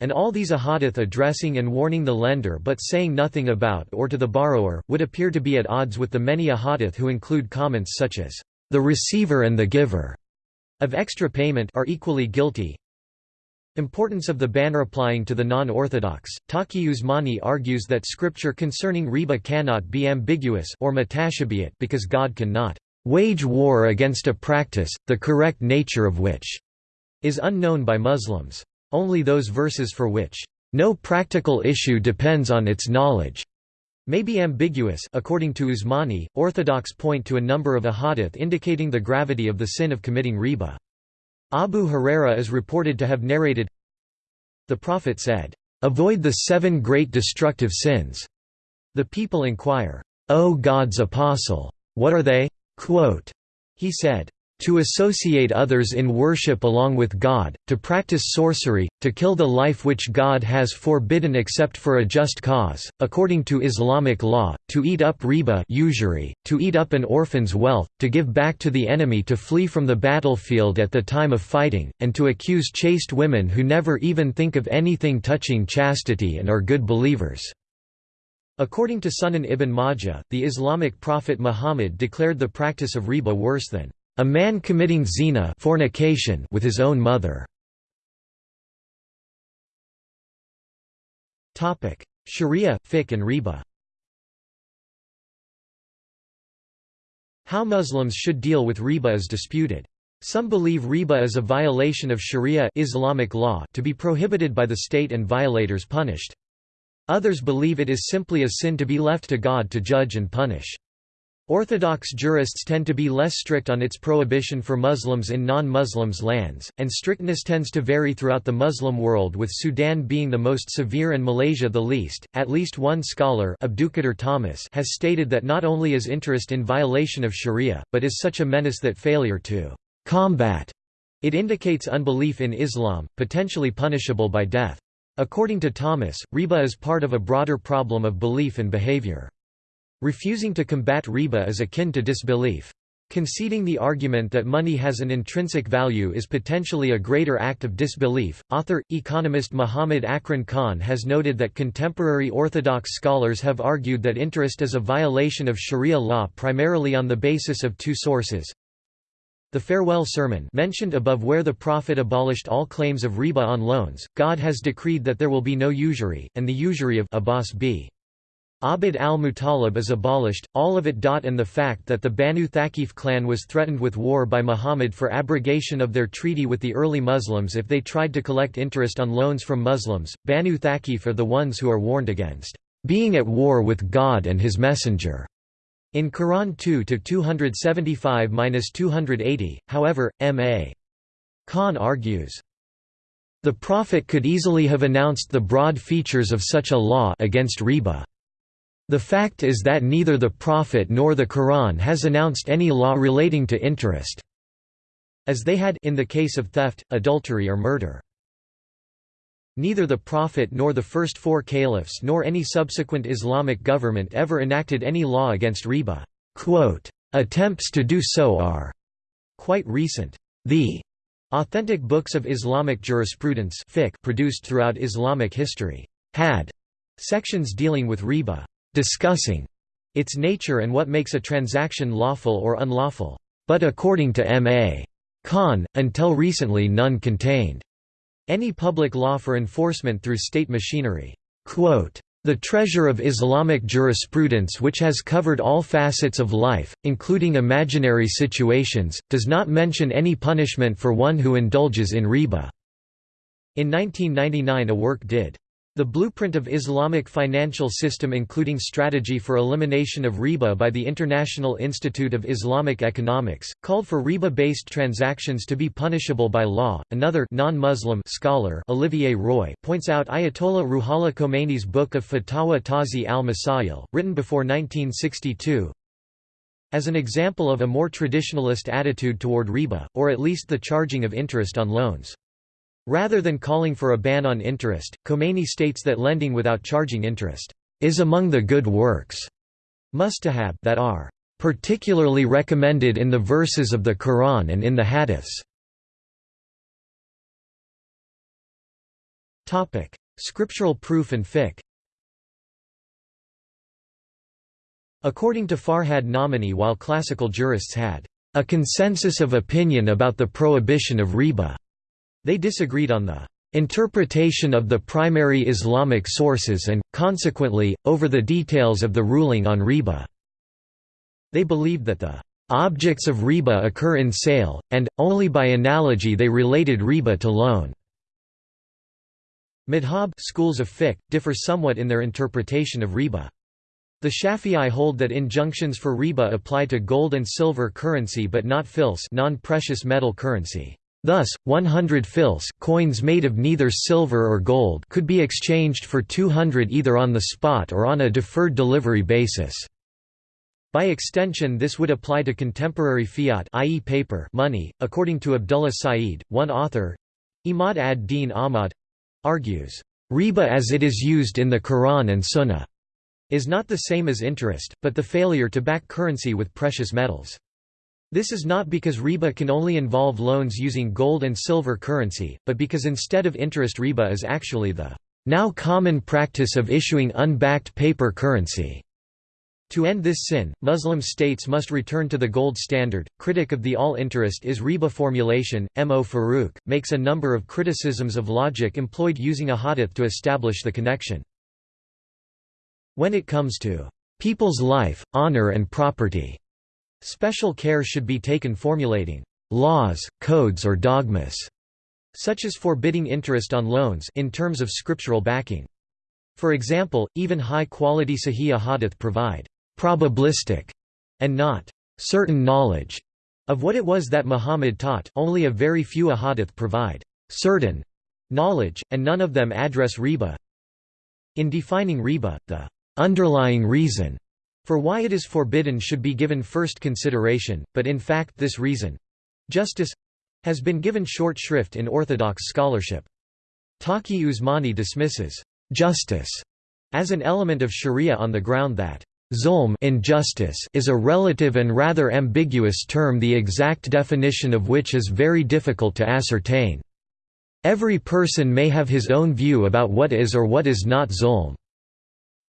And all these ahadith addressing and warning the lender but saying nothing about or to the borrower, would appear to be at odds with the many ahadith who include comments such as, "...the receiver and the giver." of extra payment are equally guilty. Importance of the ban applying to the non-orthodox. Taqi Usmani argues that scripture concerning riba cannot be ambiguous or mutashabihat because God cannot wage war against a practice, the correct nature of which is unknown by Muslims. Only those verses for which no practical issue depends on its knowledge may be ambiguous according to Usmani, orthodox point to a number of ahadith indicating the gravity of the sin of committing riba. Abu Huraira is reported to have narrated, The Prophet said, "'Avoid the seven great destructive sins." The people inquire, "'O God's apostle, what are they?' Quote, he said, to associate others in worship along with God, to practice sorcery, to kill the life which God has forbidden except for a just cause, according to Islamic law, to eat up riba usury, to eat up an orphan's wealth, to give back to the enemy to flee from the battlefield at the time of fighting, and to accuse chaste women who never even think of anything touching chastity and are good believers." According to Sunan ibn Majah, the Islamic prophet Muhammad declared the practice of riba worse than a man committing zina fornication with his own mother. Sharia, fiqh and riba How Muslims should deal with riba is disputed. Some believe riba is a violation of sharia Islamic law to be prohibited by the state and violators punished. Others believe it is simply a sin to be left to God to judge and punish. Orthodox jurists tend to be less strict on its prohibition for Muslims in non-Muslims lands, and strictness tends to vary throughout the Muslim world with Sudan being the most severe and Malaysia the least. At least one scholar Abdulkadir Thomas has stated that not only is interest in violation of sharia, but is such a menace that failure to combat it indicates unbelief in Islam, potentially punishable by death. According to Thomas, riba is part of a broader problem of belief and behavior. Refusing to combat riba is akin to disbelief. Conceding the argument that money has an intrinsic value is potentially a greater act of disbelief, author, economist Muhammad Akram Khan has noted that contemporary orthodox scholars have argued that interest is a violation of sharia law primarily on the basis of two sources. The farewell sermon mentioned above where the Prophet abolished all claims of riba on loans, God has decreed that there will be no usury, and the usury of Abbas b. Abd al-Muttalib is abolished, all of it. And the fact that the Banu Thaqif clan was threatened with war by Muhammad for abrogation of their treaty with the early Muslims if they tried to collect interest on loans from Muslims. Banu Thaqif are the ones who are warned against being at war with God and his messenger. In Quran 2-275-280, however, M.A. Khan argues, the Prophet could easily have announced the broad features of such a law against riba. The fact is that neither the Prophet nor the Quran has announced any law relating to interest, as they had in the case of theft, adultery or murder. Neither the Prophet nor the first four caliphs nor any subsequent Islamic government ever enacted any law against riba. Attempts to do so are quite recent. The authentic books of Islamic jurisprudence produced throughout Islamic history had sections dealing with riba discussing its nature and what makes a transaction lawful or unlawful, but according to M.A. Khan, until recently none contained any public law for enforcement through state machinery. Quote, the treasure of Islamic jurisprudence which has covered all facets of life, including imaginary situations, does not mention any punishment for one who indulges in riba." In 1999 a work did. The blueprint of Islamic financial system including strategy for elimination of riba by the International Institute of Islamic Economics, called for riba-based transactions to be punishable by law. Another non-Muslim scholar Olivier Roy points out Ayatollah Ruhollah Khomeini's book of Fatawa Tawzih al-Masail, written before 1962, as an example of a more traditionalist attitude toward riba, or at least the charging of interest on loans. Rather than calling for a ban on interest, Khomeini states that lending without charging interest is among the good works mustahab that are particularly recommended in the verses of the Quran and in the hadiths. Topic: Scriptural proof and fiqh. According to Farhad Nomani while classical jurists had a consensus of opinion about the prohibition of riba they disagreed on the interpretation of the primary Islamic sources and, consequently, over the details of the ruling on riba. They believed that the objects of riba occur in sale, and, only by analogy they related riba to loan. Madhab schools of fiqh, differ somewhat in their interpretation of riba. The Shafi'i hold that injunctions for riba apply to gold and silver currency but not fils non-precious metal currency. Thus, 100 fils coins made of neither silver or gold could be exchanged for 200 either on the spot or on a deferred delivery basis. By extension this would apply to contemporary fiat i.e. paper money, according to Abdullah Saeed, one author Imad ad-Din Ahmad argues, "...riba as it is used in the Quran and Sunnah is not the same as interest, but the failure to back currency with precious metals." This is not because riba can only involve loans using gold and silver currency, but because instead of interest riba is actually the now common practice of issuing unbacked paper currency. To end this sin, Muslim states must return to the gold standard. Critic of the all interest is riba formulation, M. O. Farouk, makes a number of criticisms of logic employed using a hadith to establish the connection. When it comes to people's life, honor and property, Special care should be taken formulating laws, codes or dogmas, such as forbidding interest on loans in terms of scriptural backing. For example, even high-quality Sahih hadith provide probabilistic and not certain knowledge of what it was that Muhammad taught only a very few ahadith provide certain knowledge, and none of them address riba. In defining riba, the underlying reason for why it is forbidden should be given first consideration, but in fact this reason—justice—has been given short shrift in Orthodox scholarship. Taqi Usmani dismisses «justice» as an element of sharia on the ground that Zulm injustice is a relative and rather ambiguous term the exact definition of which is very difficult to ascertain. Every person may have his own view about what is or what is not zulm.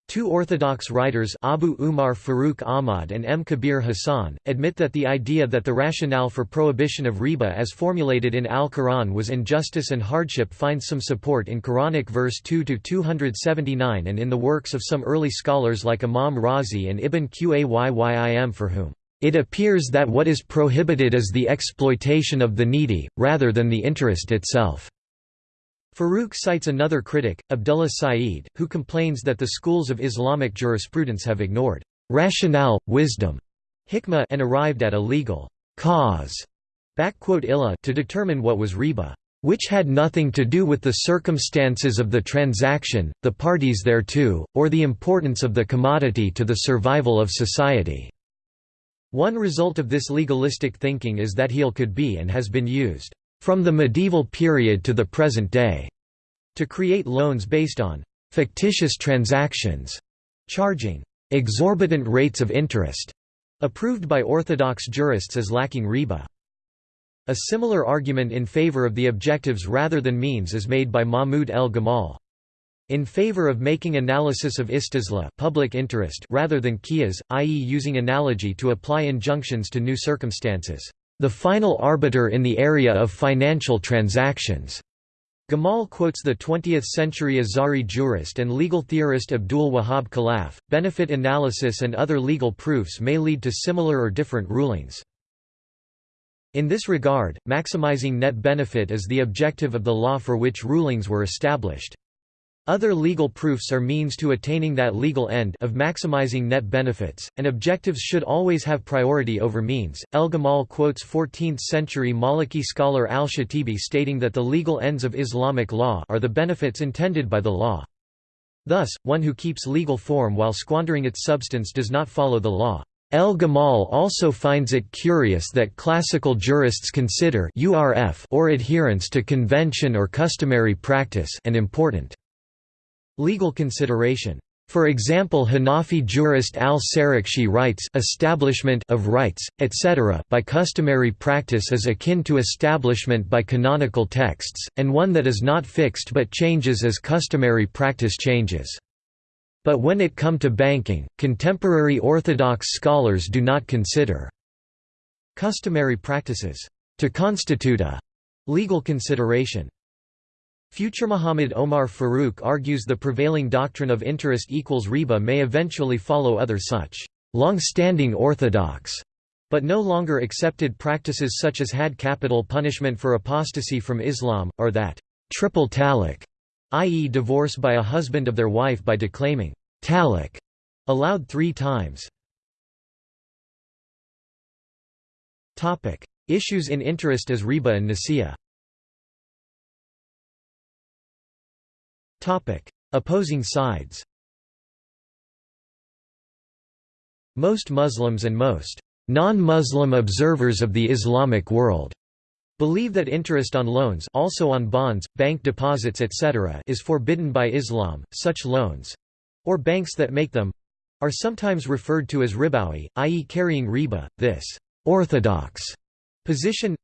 Two Orthodox writers Abu Umar Farooq Ahmad and M. Kabir Hassan, admit that the idea that the rationale for prohibition of riba as formulated in Al-Quran was injustice and hardship finds some support in Quranic verse 2-279 and in the works of some early scholars like Imam Razi and Ibn Qayyim for whom, "...it appears that what is prohibited is the exploitation of the needy, rather than the interest itself." Farooq cites another critic, Abdullah Sa'id, who complains that the schools of Islamic jurisprudence have ignored rationale, wisdom, hikmah, and arrived at a legal cause illa to determine what was riba, which had nothing to do with the circumstances of the transaction, the parties thereto, or the importance of the commodity to the survival of society. One result of this legalistic thinking is that hiyal could be and has been used from the medieval period to the present day, to create loans based on fictitious transactions, charging exorbitant rates of interest, approved by orthodox jurists as lacking riba. A similar argument in favor of the objectives rather than means is made by Mahmud el Gamal. In favor of making analysis of istislah public interest rather than qiyas, i.e. using analogy to apply injunctions to new circumstances the final arbiter in the area of financial transactions. Gamal quotes the 20th-century Azhari jurist and legal theorist Abdul Wahab Khalaf. Benefit analysis and other legal proofs may lead to similar or different rulings. In this regard, maximizing net benefit is the objective of the law for which rulings were established. Other legal proofs are means to attaining that legal end of maximizing net benefits, and objectives should always have priority over means. El Gamal quotes 14th-century Maliki scholar al-Shatibi stating that the legal ends of Islamic law are the benefits intended by the law. Thus, one who keeps legal form while squandering its substance does not follow the law. El Gamal also finds it curious that classical jurists consider or adherence to convention or customary practice an important Legal consideration. For example Hanafi jurist al-Sarakhsi writes establishment of rights, etc. by customary practice is akin to establishment by canonical texts, and one that is not fixed but changes as customary practice changes. But when it come to banking, contemporary orthodox scholars do not consider customary practices to constitute a legal consideration. Future Muhammad Omar Farooq argues the prevailing doctrine of interest equals riba may eventually follow other such long-standing orthodox but no longer accepted practices such as had capital punishment for apostasy from Islam, or that triple talaq, i.e. divorce by a husband of their wife by declaiming talaq allowed three times. Issues in interest as riba and nasiya Opposing sides Most Muslims and most non-Muslim observers of the Islamic world believe that interest on loans also on bonds, bank deposits etc. is forbidden by Islam. Such loans or banks that make them are sometimes referred to as ribawi, i.e. carrying riba. This orthodox position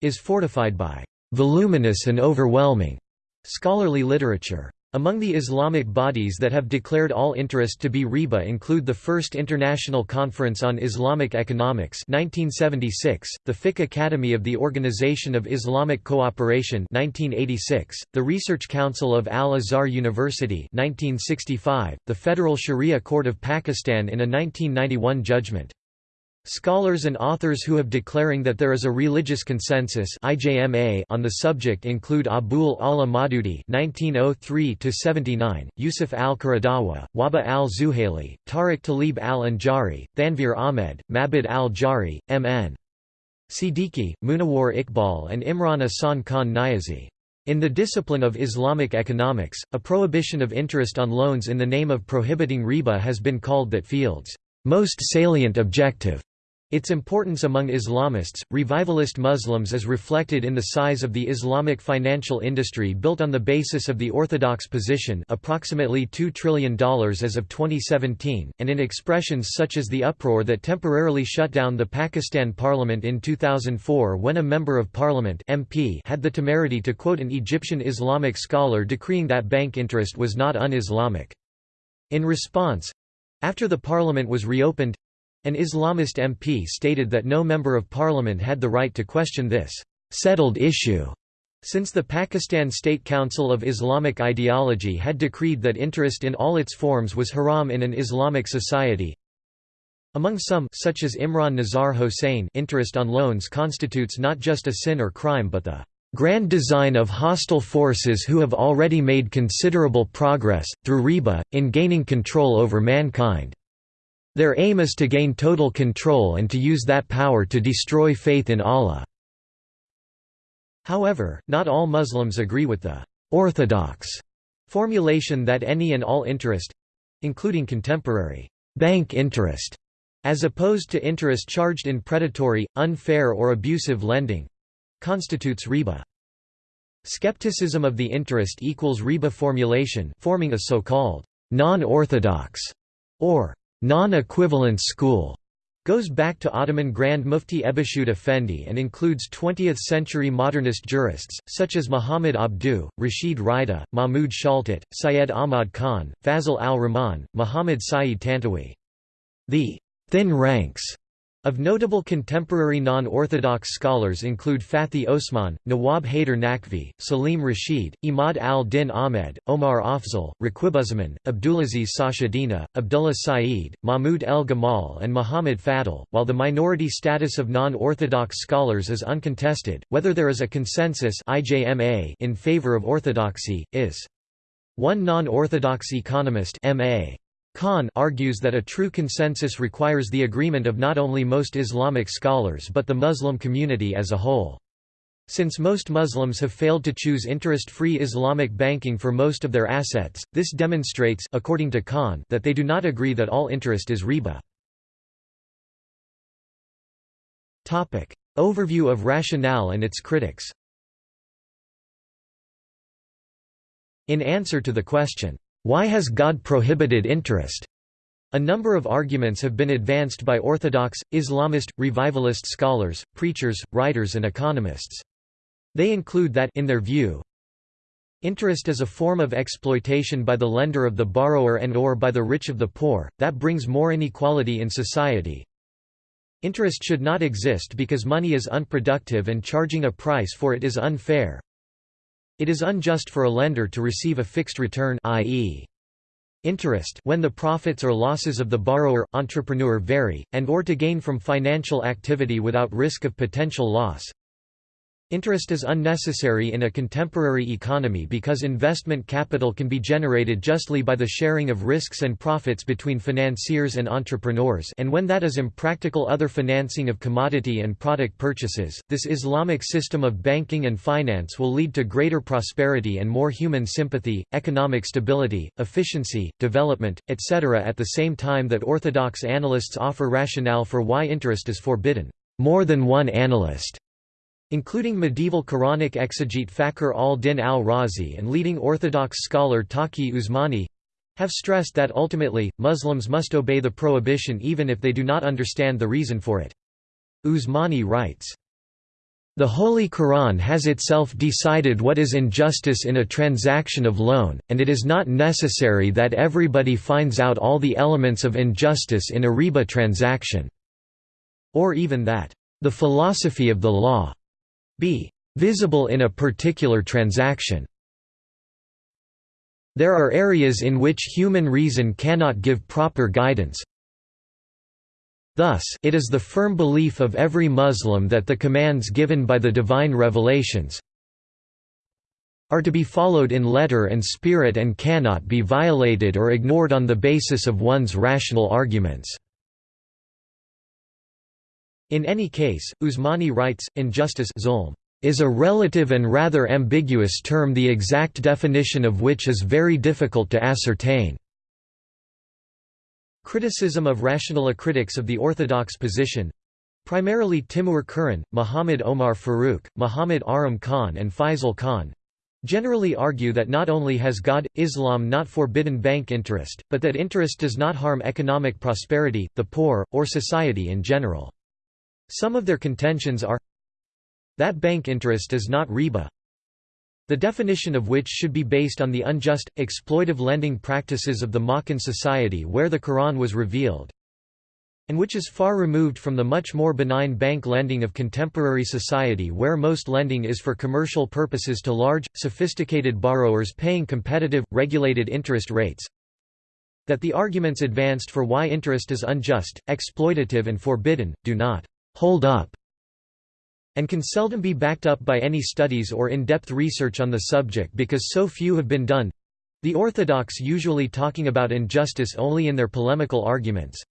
is fortified by voluminous and overwhelming Scholarly literature. Among the Islamic bodies that have declared all interest to be riba include the First International Conference on Islamic Economics 1976, the Fiqh Academy of the Organization of Islamic Cooperation 1986, the Research Council of Al-Azhar University 1965, the Federal Sharia Court of Pakistan in a 1991 judgment. Scholars and authors who have declaring that there is a religious consensus on the subject include Abul A'la Maududi (1903–79), Yusuf al-Qaradawi, Wahba al-Zuhaili, Tariq Talib al-Anjari, Thanveer Ahmed, Mabid al-Jari, M.N. Siddiqui, Munawar Iqbal and Imran Ahsan Khan Niazi. In the discipline of Islamic economics, a prohibition of interest on loans in the name of prohibiting riba has been called that field's most salient objective Its importance among Islamists, revivalist Muslims is reflected in the size of the Islamic financial industry built on the basis of the orthodox position approximately $2 trillion as of 2017, and in expressions such as the uproar that temporarily shut down the Pakistan parliament in 2004 when a member of parliament MP had the temerity to quote an Egyptian Islamic scholar decreeing that bank interest was not un-Islamic. In response—after the parliament was reopened, an Islamist MP stated that no member of parliament had the right to question this settled issue. Since the Pakistan State Council of Islamic Ideology had decreed that interest in all its forms was haram in an Islamic society, among some such as Imran Nazar Hosein interest on loans constitutes not just a sin or crime but the grand design of hostile forces who have already made considerable progress, through riba, in gaining control over mankind. Their aim is to gain total control and to use that power to destroy faith in Allah. However, not all Muslims agree with the «orthodox» formulation that any and all interest—including contemporary «bank interest» as opposed to interest charged in predatory, unfair or abusive lending—constitutes riba. Skepticism of the interest equals riba formulation forming a so-called non-orthodox or non-equivalence school goes back to Ottoman Grand Mufti Ebussuud Efendi and includes 20th-century modernist jurists, such as Muhammad Abduh, Rashid Rida, Mahmud Shaltut, Syed Ahmad Khan, Fazl al-Rahman, Muhammad Saeed Tantawi. The «thin ranks» Of notable contemporary non-Orthodox scholars include Fathi Osman, Nawab Haider Naqvi, Salim Rashid, Imad al-Din Ahmed, Omar Afzal, Raquibuzzaman, Abdulaziz Sachedina, Abdullah Saeed, Mahmud el-Gamal and Muhammad Fadl. While the minority status of non-Orthodox scholars is uncontested, whether there is a consensus in favor of orthodoxy, is. One non-Orthodox economist M.A. Khan argues that a true consensus requires the agreement of not only most Islamic scholars but the Muslim community as a whole. Since most Muslims have failed to choose interest-free Islamic banking for most of their assets, this demonstrates according to Khan that they do not agree that all interest is riba. Overview of rationale and its critics In answer to the question, why has God prohibited interest? A number of arguments have been advanced by Orthodox, Islamist, revivalist scholars, preachers, writers and economists. They include that in their view, Interest is a form of exploitation by the lender of the borrower and or by the rich of the poor, that brings more inequality in society. Interest should not exist because money is unproductive and charging a price for it is unfair. It is unjust for a lender to receive a fixed return i.e. interest when the profits or losses of the borrower, entrepreneur vary, and or to gain from financial activity without risk of potential loss. Interest is unnecessary in a contemporary economy because investment capital can be generated justly by the sharing of risks and profits between financiers and entrepreneurs and when that is impractical other financing of commodity and product purchases. This Islamic system of banking and finance will lead to greater prosperity and more human sympathy, economic stability, efficiency, development, etc. at the same time that orthodox analysts offer rationale for why interest is forbidden. More than one analyst including medieval Quranic exegete Fakhr al-Din al-Razi and leading Orthodox scholar Taqi Usmani, have stressed that ultimately, Muslims must obey the prohibition even if they do not understand the reason for it. Usmani writes, the Holy Quran has itself decided what is injustice in a transaction of loan, and it is not necessary that everybody finds out all the elements of injustice in a riba transaction, or even that, the philosophy of the law be visible in a particular transaction. There are areas in which human reason cannot give proper guidance. Thus, it is the firm belief of every Muslim that the commands given by the divine revelations are to be followed in letter and spirit and cannot be violated or ignored on the basis of one's rational arguments. In any case, Usmani writes, injustice zulm, is a relative and rather ambiguous term the exact definition of which is very difficult to ascertain. Criticism of rational critics of the orthodox position Primarily Timur Kuran, Muhammad Omar Farooq, Muhammad Akram Khan and Faisal Khan generally argue that not only has God, Islam not forbidden bank interest, but that interest does not harm economic prosperity, the poor, or society in general. Some of their contentions are that bank interest is not riba, the definition of which should be based on the unjust, exploitive lending practices of the Makkan society where the Quran was revealed, and which is far removed from the much more benign bank lending of contemporary society where most lending is for commercial purposes to large, sophisticated borrowers paying competitive, regulated interest rates that the arguments advanced for why interest is unjust, exploitative and forbidden, do not hold up and can seldom be backed up by any studies or in-depth research on the subject because so few have been done the orthodox usually talking about injustice only in their polemical arguments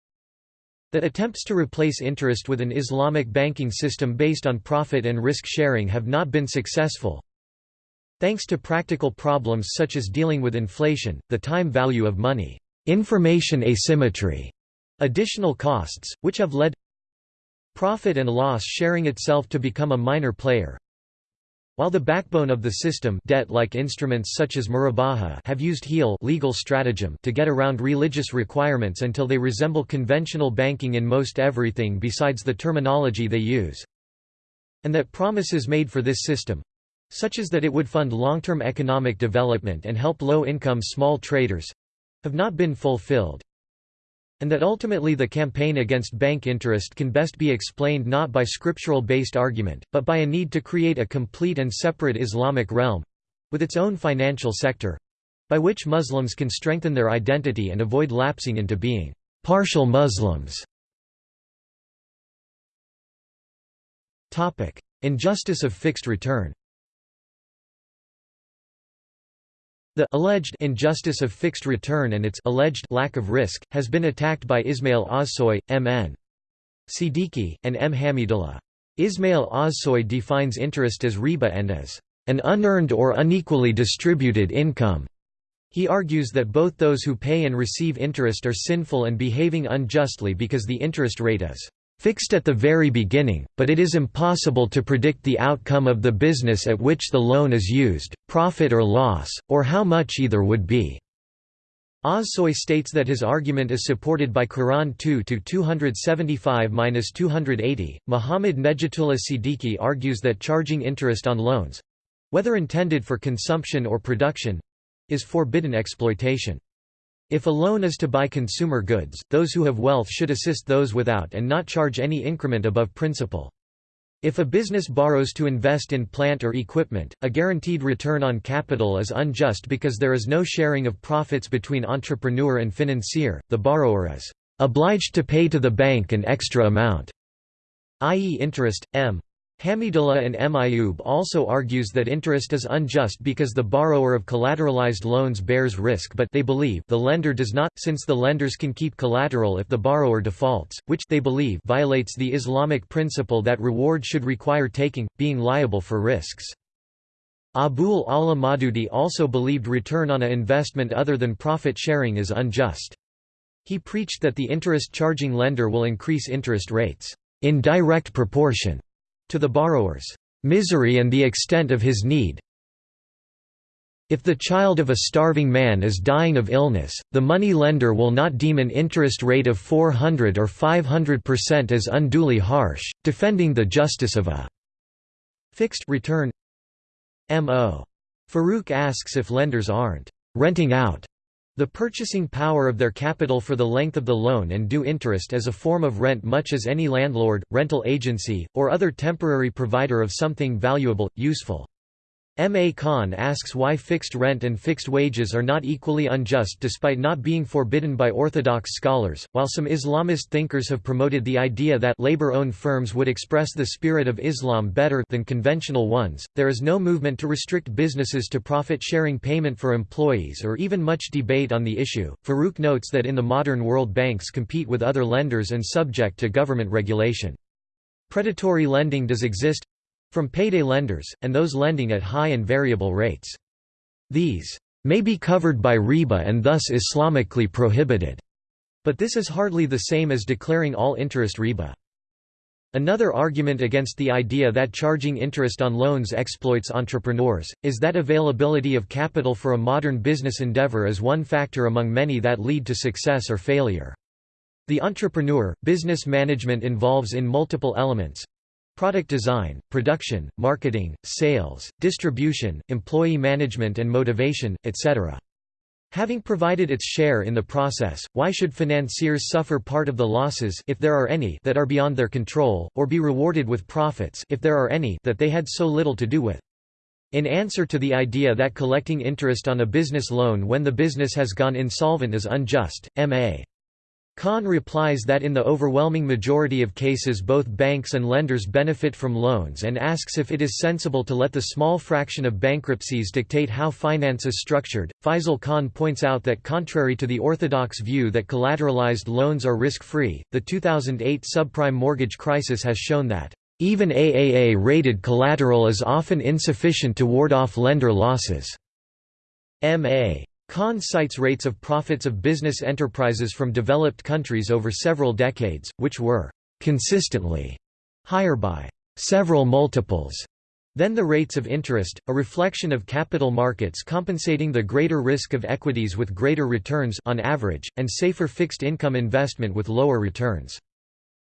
that attempts to replace interest with an Islamic banking system based on profit and risk sharing have not been successful. Thanks to practical problems such as dealing with inflation, the time value of money, information asymmetry, additional costs, which have led profit and loss sharing itself to become a minor player, while the backbone of the system debt-like instruments such as murabaha have used hiyal legal stratagem to get around religious requirements until they resemble conventional banking in most everything besides the terminology they use. And that promises made for this system such as that it would fund long-term economic development and help low-income small traders have not been fulfilled and that ultimately the campaign against bank interest can best be explained not by scriptural-based argument, but by a need to create a complete and separate Islamic realm—with its own financial sector—by which Muslims can strengthen their identity and avoid lapsing into being partial Muslims. Injustice of fixed return The alleged injustice of fixed return and its alleged lack of risk has been attacked by Ismail Ozsoy, M.N. Siddiqui, and M. Hamidullah. Ismail Ozsoy defines interest as riba and as an unearned or unequally distributed income. He argues that both those who pay and receive interest are sinful and behaving unjustly because the interest rate is fixed at the very beginning, but it is impossible to predict the outcome of the business at which the loan is used, profit or loss, or how much either would be. Ozsoy states that his argument is supported by Quran 2-275-280. Muhammad Nejatullah Siddiqui argues that charging interest on loans whether intended for consumption or production is forbidden exploitation. If a loan is to buy consumer goods, those who have wealth should assist those without and not charge any increment above principal. If a business borrows to invest in plant or equipment, a guaranteed return on capital is unjust because there is no sharing of profits between entrepreneur and financier, the borrower is obliged to pay to the bank an extra amount, i.e. interest, m. Hamidullah and M. Ayub also argues that interest is unjust because the borrower of collateralized loans bears risk but they believe the lender does not, since the lenders can keep collateral if the borrower defaults, which they believe violates the Islamic principle that reward should require taking, being liable for risks. Abul A'la Maududi also believed return on a investment other than profit sharing is unjust. He preached that the interest-charging lender will increase interest rates in direct proportion to the borrower's misery and the extent of his need. If the child of a starving man is dying of illness, the money lender will not deem an interest rate of 400 or 500% as unduly harsh, defending the justice of a fixed return. M.O. Farooq asks if lenders aren't renting out the purchasing power of their capital for the length of the loan and due interest as a form of rent much as any landlord, rental agency, or other temporary provider of something valuable, useful. M. A. Khan asks why fixed rent and fixed wages are not equally unjust despite not being forbidden by orthodox scholars. While some Islamist thinkers have promoted the idea that labor owned firms would express the spirit of Islam better than conventional ones, there is no movement to restrict businesses to profit sharing payment for employees or even much debate on the issue. Farooq notes that in the modern world banks compete with other lenders and subject to government regulation. Predatory lending does exist, from payday lenders, and those lending at high and variable rates. These may be covered by riba and thus Islamically prohibited, but this is hardly the same as declaring all interest riba. Another argument against the idea that charging interest on loans exploits entrepreneurs, is that availability of capital for a modern business endeavor is one factor among many that lead to success or failure. The entrepreneur, business management involves in multiple elements, product design, production, marketing, sales, distribution, employee management and motivation, etc. Having provided its share in the process, why should financiers suffer part of the losses if there are any that are beyond their control, or be rewarded with profits if there are any that they had so little to do with? In answer to the idea that collecting interest on a business loan when the business has gone insolvent is unjust, M.A. Khan replies that in the overwhelming majority of cases both banks and lenders benefit from loans and asks if it is sensible to let the small fraction of bankruptcies dictate how finance is structured. Faisal Khan points out that contrary to the orthodox view that collateralized loans are risk-free, the 2008 subprime mortgage crisis has shown that even AAA-rated collateral is often insufficient to ward off lender losses. M.A. Khan cites rates of profits of business enterprises from developed countries over several decades, which were consistently higher by several multiples than the rates of interest, a reflection of capital markets compensating the greater risk of equities with greater returns on average, and safer fixed income investment with lower returns.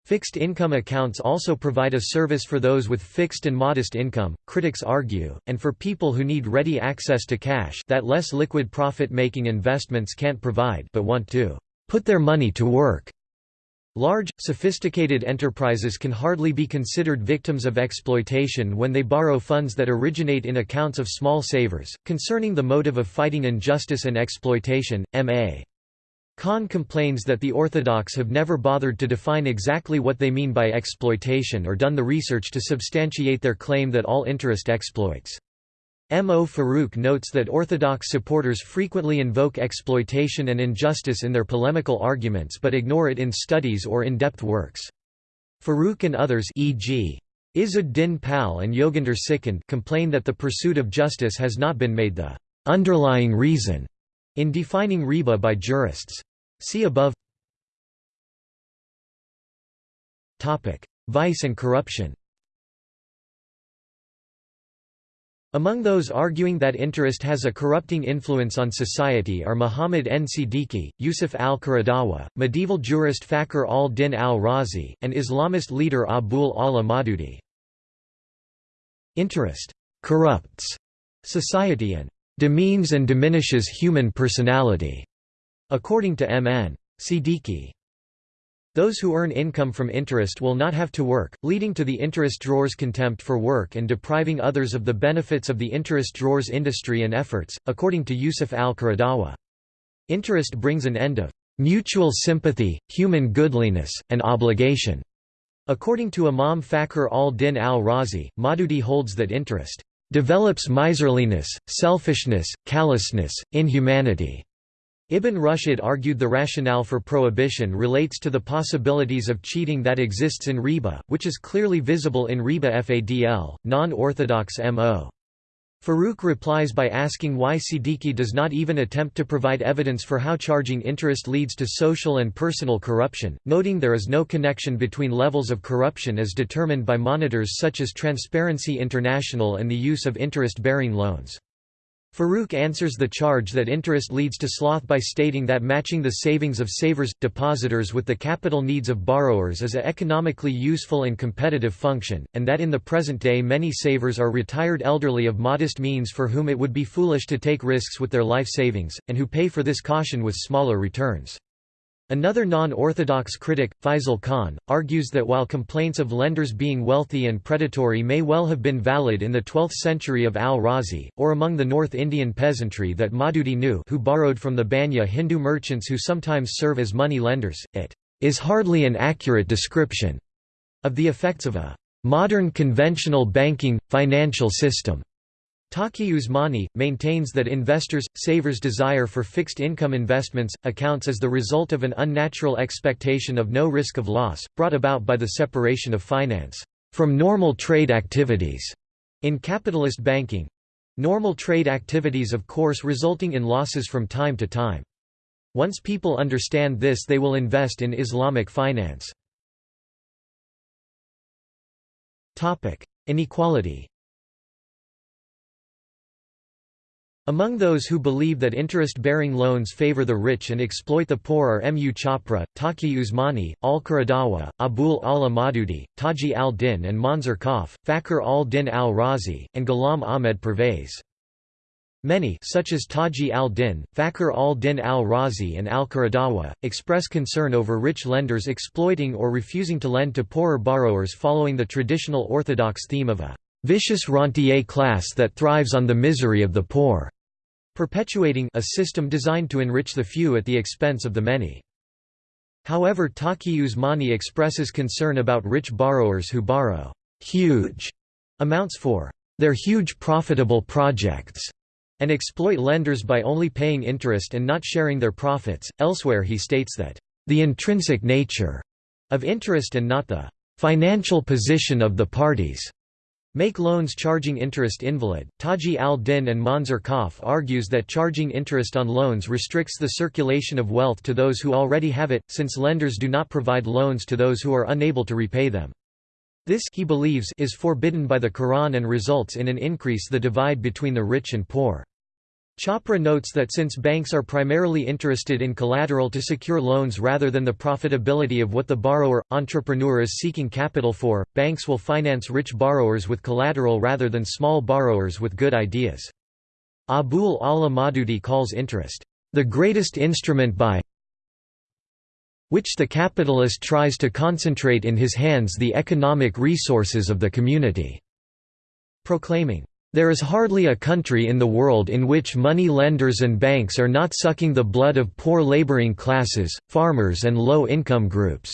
Fixed income accounts also provide a service for those with fixed and modest income, critics argue, and for people who need ready access to cash that less liquid profit-making investments can't provide but want to put their money to work. Large, sophisticated enterprises can hardly be considered victims of exploitation when they borrow funds that originate in accounts of small savers. Concerning the motive of fighting injustice and exploitation, M.A. Khan complains that the Orthodox have never bothered to define exactly what they mean by exploitation or done the research to substantiate their claim that all interest exploits. M. O. Farooq notes that Orthodox supporters frequently invoke exploitation and injustice in their polemical arguments but ignore it in studies or in-depth works. Farooq and others e.g. Izzuddin Pal and Yoginder Sikand complain that the pursuit of justice has not been made the underlying reason in defining riba by jurists. See above Vice and corruption Among those arguing that interest has a corrupting influence on society are Muhammad N. Siddiqui, Yusuf al-Qaradawi, medieval jurist Fakhr al-Din al-Razi, and Islamist leader Abul A'la Maududi. Interest corrupts society and demeans and diminishes human personality, according to M.N. Siddiqui. Those who earn income from interest will not have to work, leading to the interest drawer's contempt for work and depriving others of the benefits of the interest drawer's industry and efforts, according to Yusuf al-Qaradawi. Interest brings an end of mutual sympathy, human goodliness, and obligation. According to Imam Fakhr al-Din al-Razi, Maududi holds that interest develops miserliness, selfishness, callousness, inhumanity. Ibn Rushd argued the rationale for prohibition relates to the possibilities of cheating that exists in riba, which is clearly visible in riba fadl, non-orthodox mo. Farooq replies by asking why Siddiqui does not even attempt to provide evidence for how charging interest leads to social and personal corruption, noting there is no connection between levels of corruption as determined by monitors such as Transparency International and the use of interest-bearing loans. Farooq answers the charge that interest leads to sloth by stating that matching the savings of savers, depositors with the capital needs of borrowers is a economically useful and competitive function, and that in the present day many savers are retired elderly of modest means for whom it would be foolish to take risks with their life savings, and who pay for this caution with smaller returns. Another non-orthodox critic, Faisal Khan, argues that while complaints of lenders being wealthy and predatory may well have been valid in the 12th century of al-Razi, or among the North Indian peasantry that Maududi knew who borrowed from the Banya Hindu merchants who sometimes serve as money lenders, it is hardly an accurate description of the effects of a modern conventional banking, financial system. Taqi Usmani, maintains that investors' savers' desire for fixed income investments, accounts as the result of an unnatural expectation of no risk of loss, brought about by the separation of finance from normal trade activities in capitalist banking. Normal trade activities of course resulting in losses from time to time. Once people understand this they will invest in Islamic finance. Inequality Among those who believe that interest-bearing loans favor the rich and exploit the poor are M. U. Chapra, Taqi Usmani, Al-Qaradawi, Abul A'la Maududi, Taji al-Din and Monzer Kahf, Fakhr al-Din al-Razi, and Ghulam Ahmed Pervez. Many such as Taji al-Din, Fakhr al-Din al-Razi and al-Qaradawi, express concern over rich lenders exploiting or refusing to lend to poorer borrowers following the traditional orthodox theme of a vicious rentier class that thrives on the misery of the poor, perpetuating a system designed to enrich the few at the expense of the many. However Taqi Usmani expresses concern about rich borrowers who borrow huge amounts for their huge profitable projects and exploit lenders by only paying interest and not sharing their profits. Elsewhere he states that the intrinsic nature of interest and not the financial position of the parties Make loans charging interest invalid. Taji al-Din and Monzer Kahf argues that charging interest on loans restricts the circulation of wealth to those who already have it, since lenders do not provide loans to those who are unable to repay them. This he believes is forbidden by the Quran and results in an increase the divide between the rich and poor. Chapra notes that since banks are primarily interested in collateral to secure loans rather than the profitability of what the borrower, entrepreneur is seeking capital for, banks will finance rich borrowers with collateral rather than small borrowers with good ideas. Abul A'la Maududi calls interest, "...the greatest instrument by which the capitalist tries to concentrate in his hands the economic resources of the community", proclaiming, there is hardly a country in the world in which money lenders and banks are not sucking the blood of poor laboring classes, farmers and low-income groups."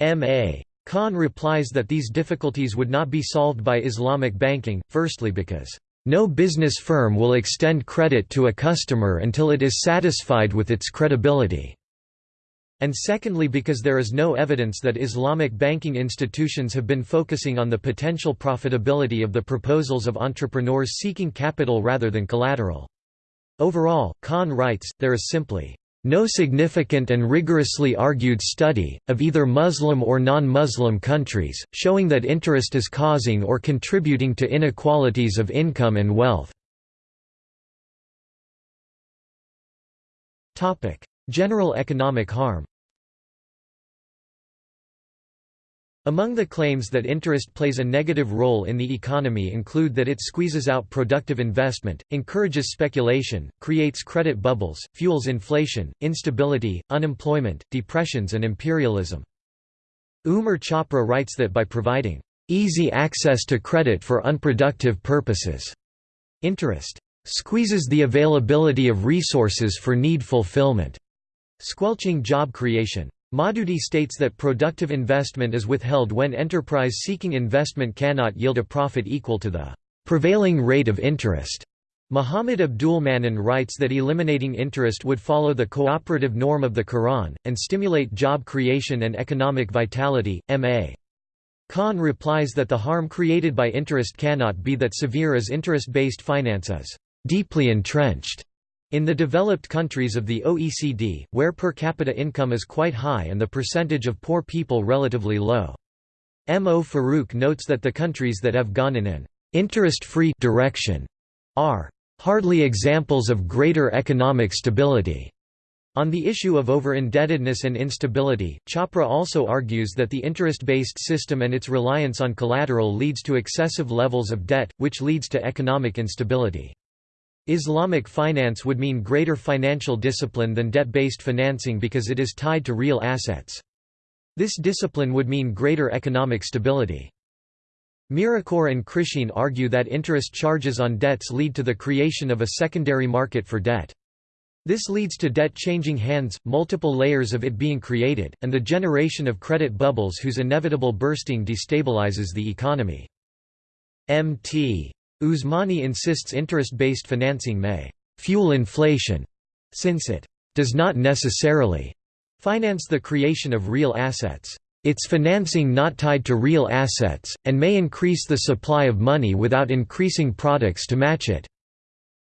M.A. Khan replies that these difficulties would not be solved by Islamic banking, firstly because, "...no business firm will extend credit to a customer until it is satisfied with its credibility." And secondly because there is no evidence that Islamic banking institutions have been focusing on the potential profitability of the proposals of entrepreneurs seeking capital rather than collateral. Overall, Khan writes, there is simply no significant and rigorously argued study, of either Muslim or non-Muslim countries, showing that interest is causing or contributing to inequalities of income and wealth. General economic harm Among the claims that interest plays a negative role in the economy include that it squeezes out productive investment, encourages speculation, creates credit bubbles, fuels inflation, instability, unemployment, depressions and imperialism. Umar Chapra writes that by providing easy access to credit for unproductive purposes, interest squeezes the availability of resources for need fulfillment squelching job creation. Maududi states that productive investment is withheld when enterprise seeking investment cannot yield a profit equal to the prevailing rate of interest. Muhammad Abdul Mannan writes that eliminating interest would follow the cooperative norm of the Quran, and stimulate job creation and economic vitality. M.A. Khan replies that the harm created by interest cannot be that severe as interest-based finance is deeply entrenched in the developed countries of the OECD, where per capita income is quite high and the percentage of poor people relatively low. M. O. Farooq notes that the countries that have gone in an interest-free direction are hardly examples of greater economic stability. On the issue of over-indebtedness and instability, Chapra also argues that the interest-based system and its reliance on collateral leads to excessive levels of debt, which leads to economic instability. Islamic finance would mean greater financial discipline than debt-based financing because it is tied to real assets. This discipline would mean greater economic stability. Mirakhor and Krichene argue that interest charges on debts lead to the creation of a secondary market for debt. This leads to debt changing hands, multiple layers of it being created, and the generation of credit bubbles whose inevitable bursting destabilizes the economy. Mt. Usmani insists interest-based financing may «fuel inflation» since it «does not necessarily» finance the creation of real assets. Its financing not tied to real assets, and may increase the supply of money without increasing products to match it.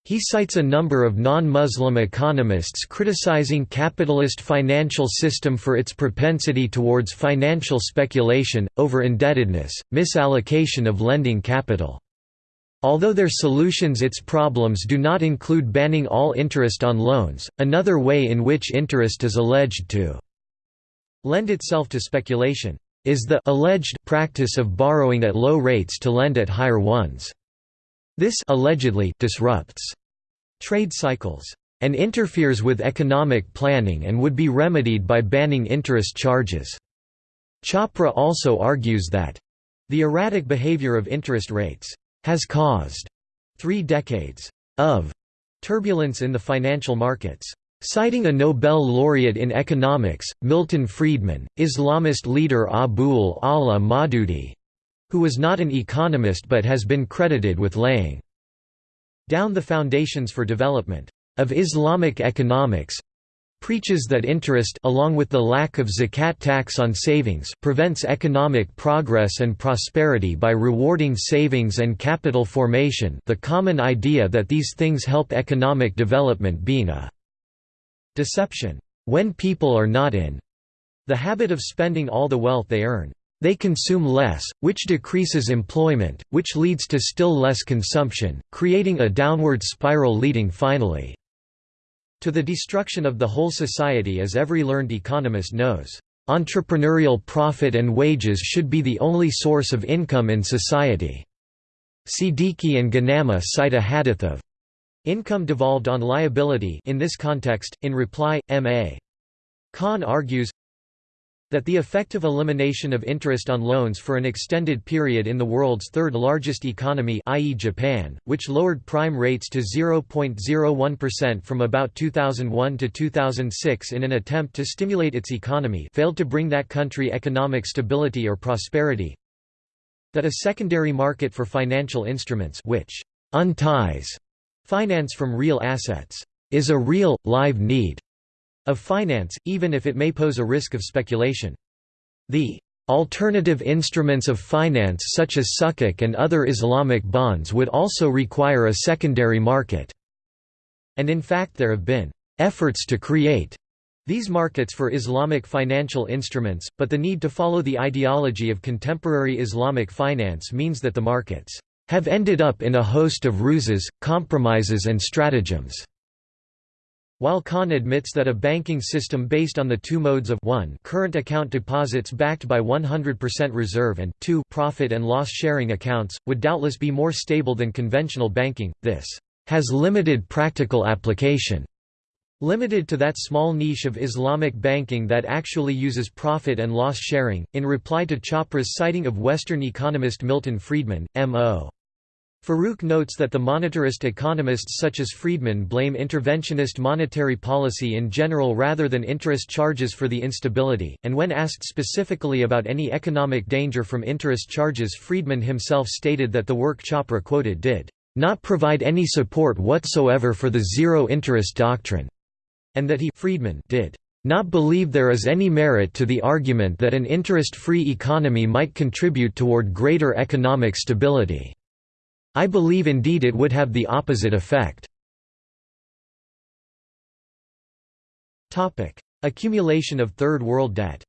He cites a number of non-Muslim economists criticizing capitalist financial system for its propensity towards financial speculation, over-indebtedness, misallocation of lending capital. Although their solutions its problems do not include banning all interest on loans, another way in which interest is alleged to lend itself to speculation is the alleged practice of borrowing at low rates to lend at higher ones. This allegedly disrupts trade cycles, and interferes with economic planning and would be remedied by banning interest charges. Chapra also argues that the erratic behavior of interest rates has caused three decades of turbulence in the financial markets. Citing a Nobel laureate in economics, Milton Friedman, Islamist leader Abul A'la Maududi, who was not an economist but has been credited with laying down the foundations for development of Islamic economics preaches that interest along with the lack of zakat tax on savings prevents economic progress and prosperity by rewarding savings and capital formation the common idea that these things help economic development being a deception. When people are not in the habit of spending all the wealth they earn they consume less, which decreases employment, which leads to still less consumption, creating a downward spiral leading finally to the destruction of the whole society as every learned economist knows. Entrepreneurial profit and wages should be the only source of income in society. Siddiqui and Ganama cite a hadith of income devolved on liability in this context. In reply, M.A. Khan argues, that the effective elimination of interest on loans for an extended period in the world's third largest economy i.e. Japan, which lowered prime rates to 0.01% from about 2001 to 2006 in an attempt to stimulate its economy failed to bring that country economic stability or prosperity that a secondary market for financial instruments which unties finance from real assets is a real, live need of finance, even if it may pose a risk of speculation. The alternative instruments of finance such as sukuk and other Islamic bonds would also require a secondary market. And in fact there have been efforts to create these markets for Islamic financial instruments, but the need to follow the ideology of contemporary Islamic finance means that the markets have ended up in a host of ruses, compromises and stratagems. While Khan admits that a banking system based on the two modes of 1 current account deposits backed by 100% reserve and 2 profit and loss sharing accounts, would doubtless be more stable than conventional banking, this has limited practical application. Limited to that small niche of Islamic banking that actually uses profit and loss sharing. In reply to Chapra's citing of Western economist Milton Friedman, M.O. Farooq notes that the monetarist economists such as Friedman blame interventionist monetary policy in general rather than interest charges for the instability, and when asked specifically about any economic danger from interest charges Friedman himself stated that the work Chapra quoted did not provide any support whatsoever for the zero-interest doctrine, and that he Friedman did not believe there is any merit to the argument that an interest-free economy might contribute toward greater economic stability. I believe indeed it would have the opposite effect. Accumulation of Third World debt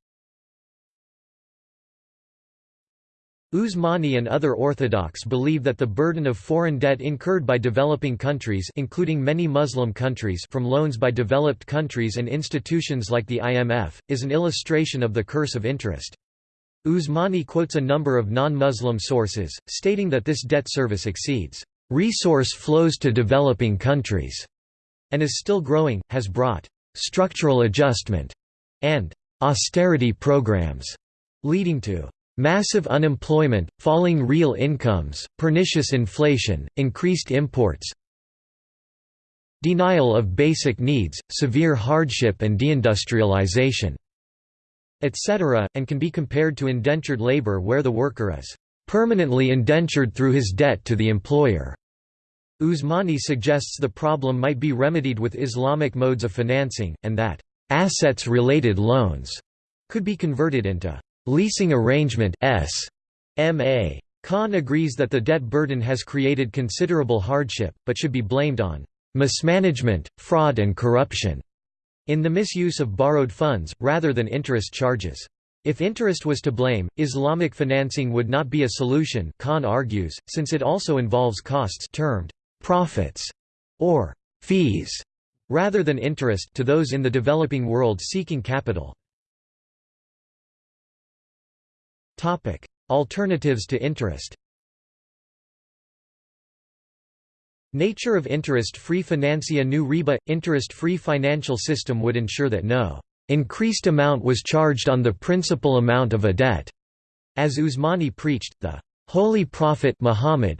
Usmani and other orthodox believe that the burden of foreign debt incurred by developing countries including many Muslim countries from loans by developed countries and institutions like the IMF, is an illustration of the curse of interest. Usmani quotes a number of non-Muslim sources, stating that this debt service exceeds resource flows to developing countries, and is still growing, has brought structural adjustment and austerity programs, leading to massive unemployment, falling real incomes, pernicious inflation, increased imports, denial of basic needs, severe hardship and deindustrialization etc., and can be compared to indentured labor where the worker is permanently indentured through his debt to the employer. Usmani suggests the problem might be remedied with Islamic modes of financing, and that assets-related loans could be converted into leasing arrangement s. M.A. Khan agrees that the debt burden has created considerable hardship, but should be blamed on mismanagement, fraud and corruption in the misuse of borrowed funds, rather than interest charges. If interest was to blame, Islamic financing would not be a solution Khan argues, since it also involves costs termed profits or fees rather than interest to those in the developing world seeking capital. Alternatives to interest Nature of interest-free financia new riba – interest-free financial system would ensure that no increased amount was charged on the principal amount of a debt. As Usmani preached, the Holy Prophet Muhammad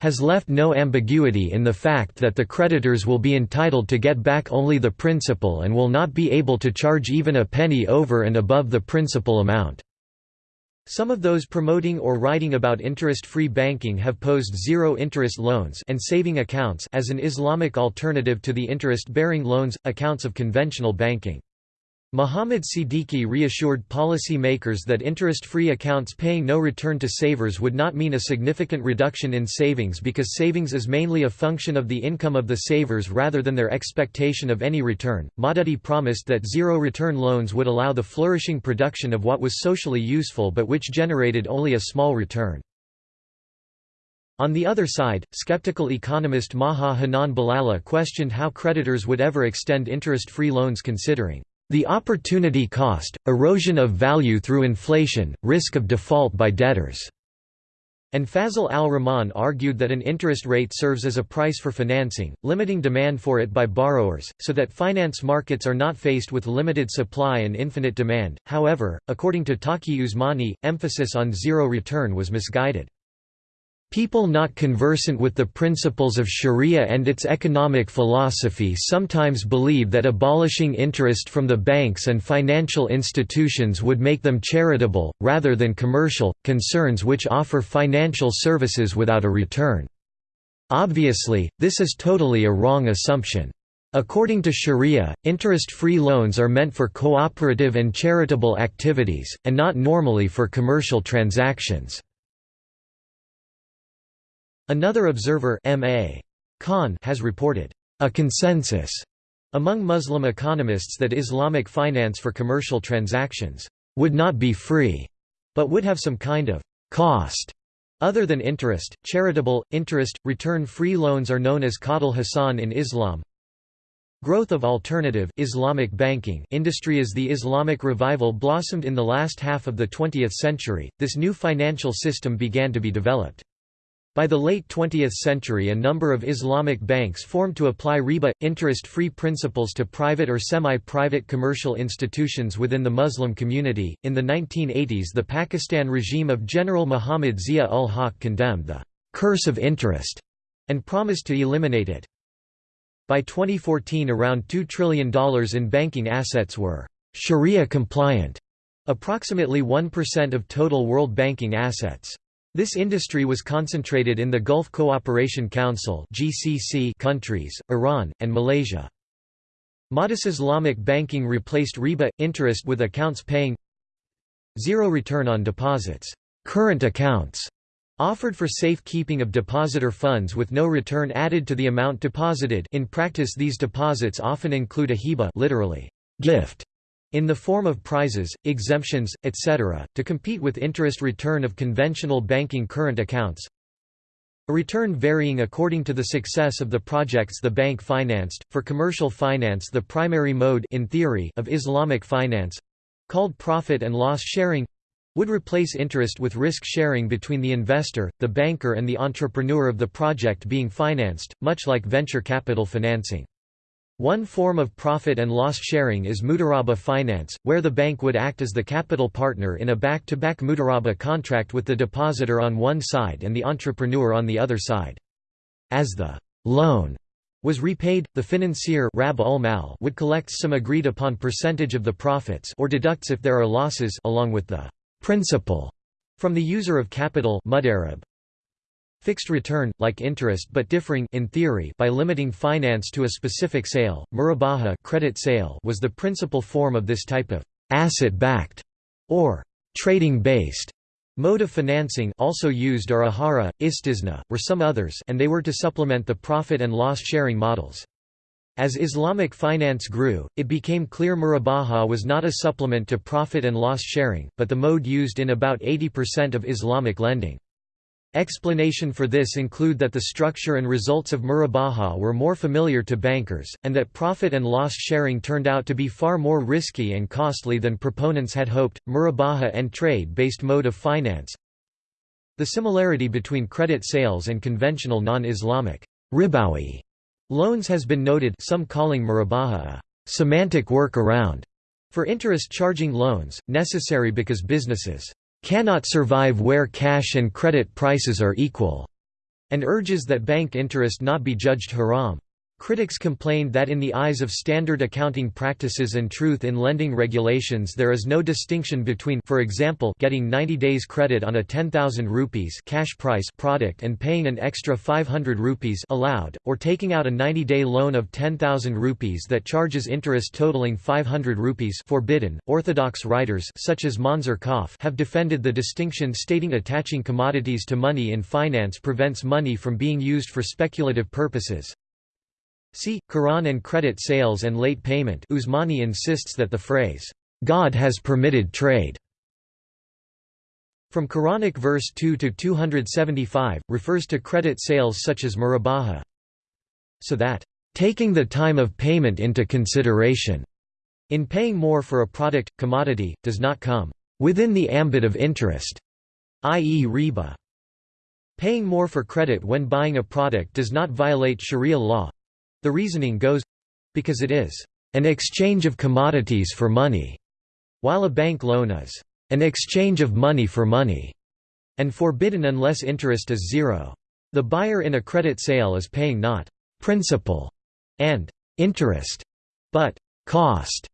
has left no ambiguity in the fact that the creditors will be entitled to get back only the principal and will not be able to charge even a penny over and above the principal amount. Some of those promoting or writing about interest-free banking have posed zero-interest loans and saving accounts as an Islamic alternative to the interest-bearing loans, accounts of conventional banking. Muhammad Siddiqui reassured policy makers that interest-free accounts paying no return to savers would not mean a significant reduction in savings because savings is mainly a function of the income of the savers rather than their expectation of any return. Maududi promised that zero-return loans would allow the flourishing production of what was socially useful but which generated only a small return. On the other side, skeptical economist Maha Hanan Balala questioned how creditors would ever extend interest-free loans considering the opportunity cost, erosion of value through inflation, risk of default by debtors. And Fazl al-Rahman argued that an interest rate serves as a price for financing, limiting demand for it by borrowers, so that finance markets are not faced with limited supply and infinite demand. However, according to Taqi Usmani, emphasis on zero return was misguided. People not conversant with the principles of sharia and its economic philosophy sometimes believe that abolishing interest from the banks and financial institutions would make them charitable, rather than commercial, concerns which offer financial services without a return. Obviously, this is totally a wrong assumption. According to Sharia, interest-free loans are meant for cooperative and charitable activities, and not normally for commercial transactions. Another observer M.A. Khan has reported, "...a consensus," among Muslim economists that Islamic finance for commercial transactions, "...would not be free," but would have some kind of "...cost." Other than interest, charitable, interest, return-free loans are known as qadul hasan in Islam. Growth of alternative Islamic banking industry as the Islamic revival blossomed in the last half of the 20th century, this new financial system began to be developed. By the late 20th century a number of Islamic banks formed to apply riba, interest-free principles to private or semi-private commercial institutions within the Muslim community. In the 1980s the Pakistan regime of General Muhammad Zia-ul-Haq condemned the «curse of interest» and promised to eliminate it. By 2014 around $2 trillion in banking assets were «Sharia compliant», approximately 1% of total world banking assets. This industry was concentrated in the Gulf Cooperation Council countries, Iran, and Malaysia. Modus Islamic banking replaced riba interest with accounts paying zero return on deposits, current accounts offered for safe keeping of depositor funds with no return added to the amount deposited. In practice, these deposits often include a hiba, literally gift in the form of prizes, exemptions, etc., to compete with interest return of conventional banking current accounts. A return varying according to the success of the projects the bank financed. For commercial finance, the primary mode in theory of Islamic finance called profit and loss sharing would replace interest with risk sharing between the investor, the banker and the entrepreneur of the project being financed, much like venture capital financing. One form of profit and loss sharing is mudaraba finance, where the bank would act as the capital partner in a back-to-back -back mudaraba contract with the depositor on one side and the entrepreneur on the other side. As the loan was repaid, the financier Rab mal would collect some agreed-upon percentage of the profits or deducts if there are losses along with the principal from the user of capital mudarib. Fixed return, like interest but differing in theory by limiting finance to a specific sale, murabaha credit sale was the principal form of this type of asset-backed or trading-based Mode of financing also used are ijara, istisna, were some others and they were to supplement the profit and loss sharing models. As Islamic finance grew, it became clear murabaha was not a supplement to profit and loss sharing, but the mode used in about 80% of Islamic lending. Explanation for this include that the structure and results of murabaha were more familiar to bankers, and that profit and loss sharing turned out to be far more risky and costly than proponents had hoped. Murabaha and trade based mode of finance. The similarity between credit sales and conventional non Islamic ribawi loans has been noted, some calling murabaha a semantic work-around for interest charging loans, necessary because businesses cannot survive where cash and credit prices are equal, and urges that bank interest not be judged haram. Critics complained that in the eyes of standard accounting practices and truth in lending regulations there is no distinction between for example getting 90 days credit on a 10000 rupees cash price product and paying an extra 500 rupees allowed or taking out a 90-day loan of 10000 rupees that charges interest totaling 500 rupees forbidden. Orthodox writers such as Monzer Kahf have defended the distinction stating attaching commodities to money in finance prevents money from being used for speculative purposes. See, Quran and credit sales and late payment Usmani insists that the phrase, "'God has permitted trade' from Quranic verse 2 to 275, refers to credit sales such as murabaha. So that, "'taking the time of payment into consideration' in paying more for a product, commodity, does not come "'within the ambit of interest' i.e. riba. Paying more for credit when buying a product does not violate sharia law, the reasoning goes because it is an exchange of commodities for money, while a bank loan is an exchange of money for money, and forbidden unless interest is zero. The buyer in a credit sale is paying not principal and interest, but cost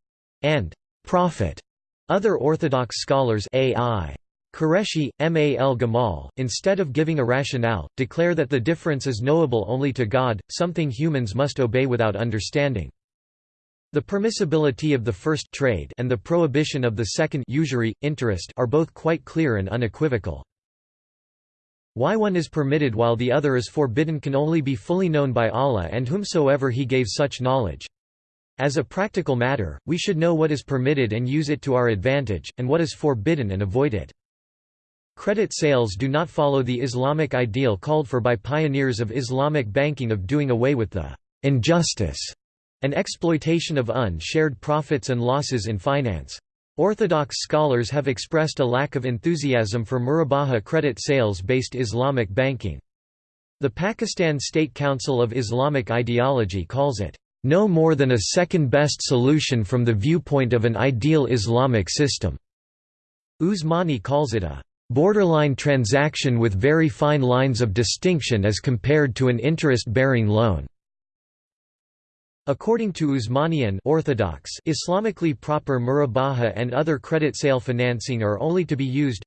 and profit. Other Orthodox scholars AI Qureshi, M. A. El-Gamal, instead of giving a rationale, declare that the difference is knowable only to God, something humans must obey without understanding. The permissibility of the first trade and the prohibition of the second usury, interest are both quite clear and unequivocal. Why one is permitted while the other is forbidden can only be fully known by Allah and whomsoever He gave such knowledge. As a practical matter, we should know what is permitted and use it to our advantage, and what is forbidden and avoid it. Credit sales do not follow the Islamic ideal called for by pioneers of Islamic banking of doing away with the injustice and exploitation of unshared profits and losses in finance. Orthodox scholars have expressed a lack of enthusiasm for murabaha credit sales-based Islamic banking. The Pakistan State Council of Islamic Ideology calls it, "...no more than a second-best solution from the viewpoint of an ideal Islamic system." Usmani calls it a borderline transaction with very fine lines of distinction as compared to an interest-bearing loan. According to Usmanian Orthodox, Islamically proper murabaha and other credit sale financing are only to be used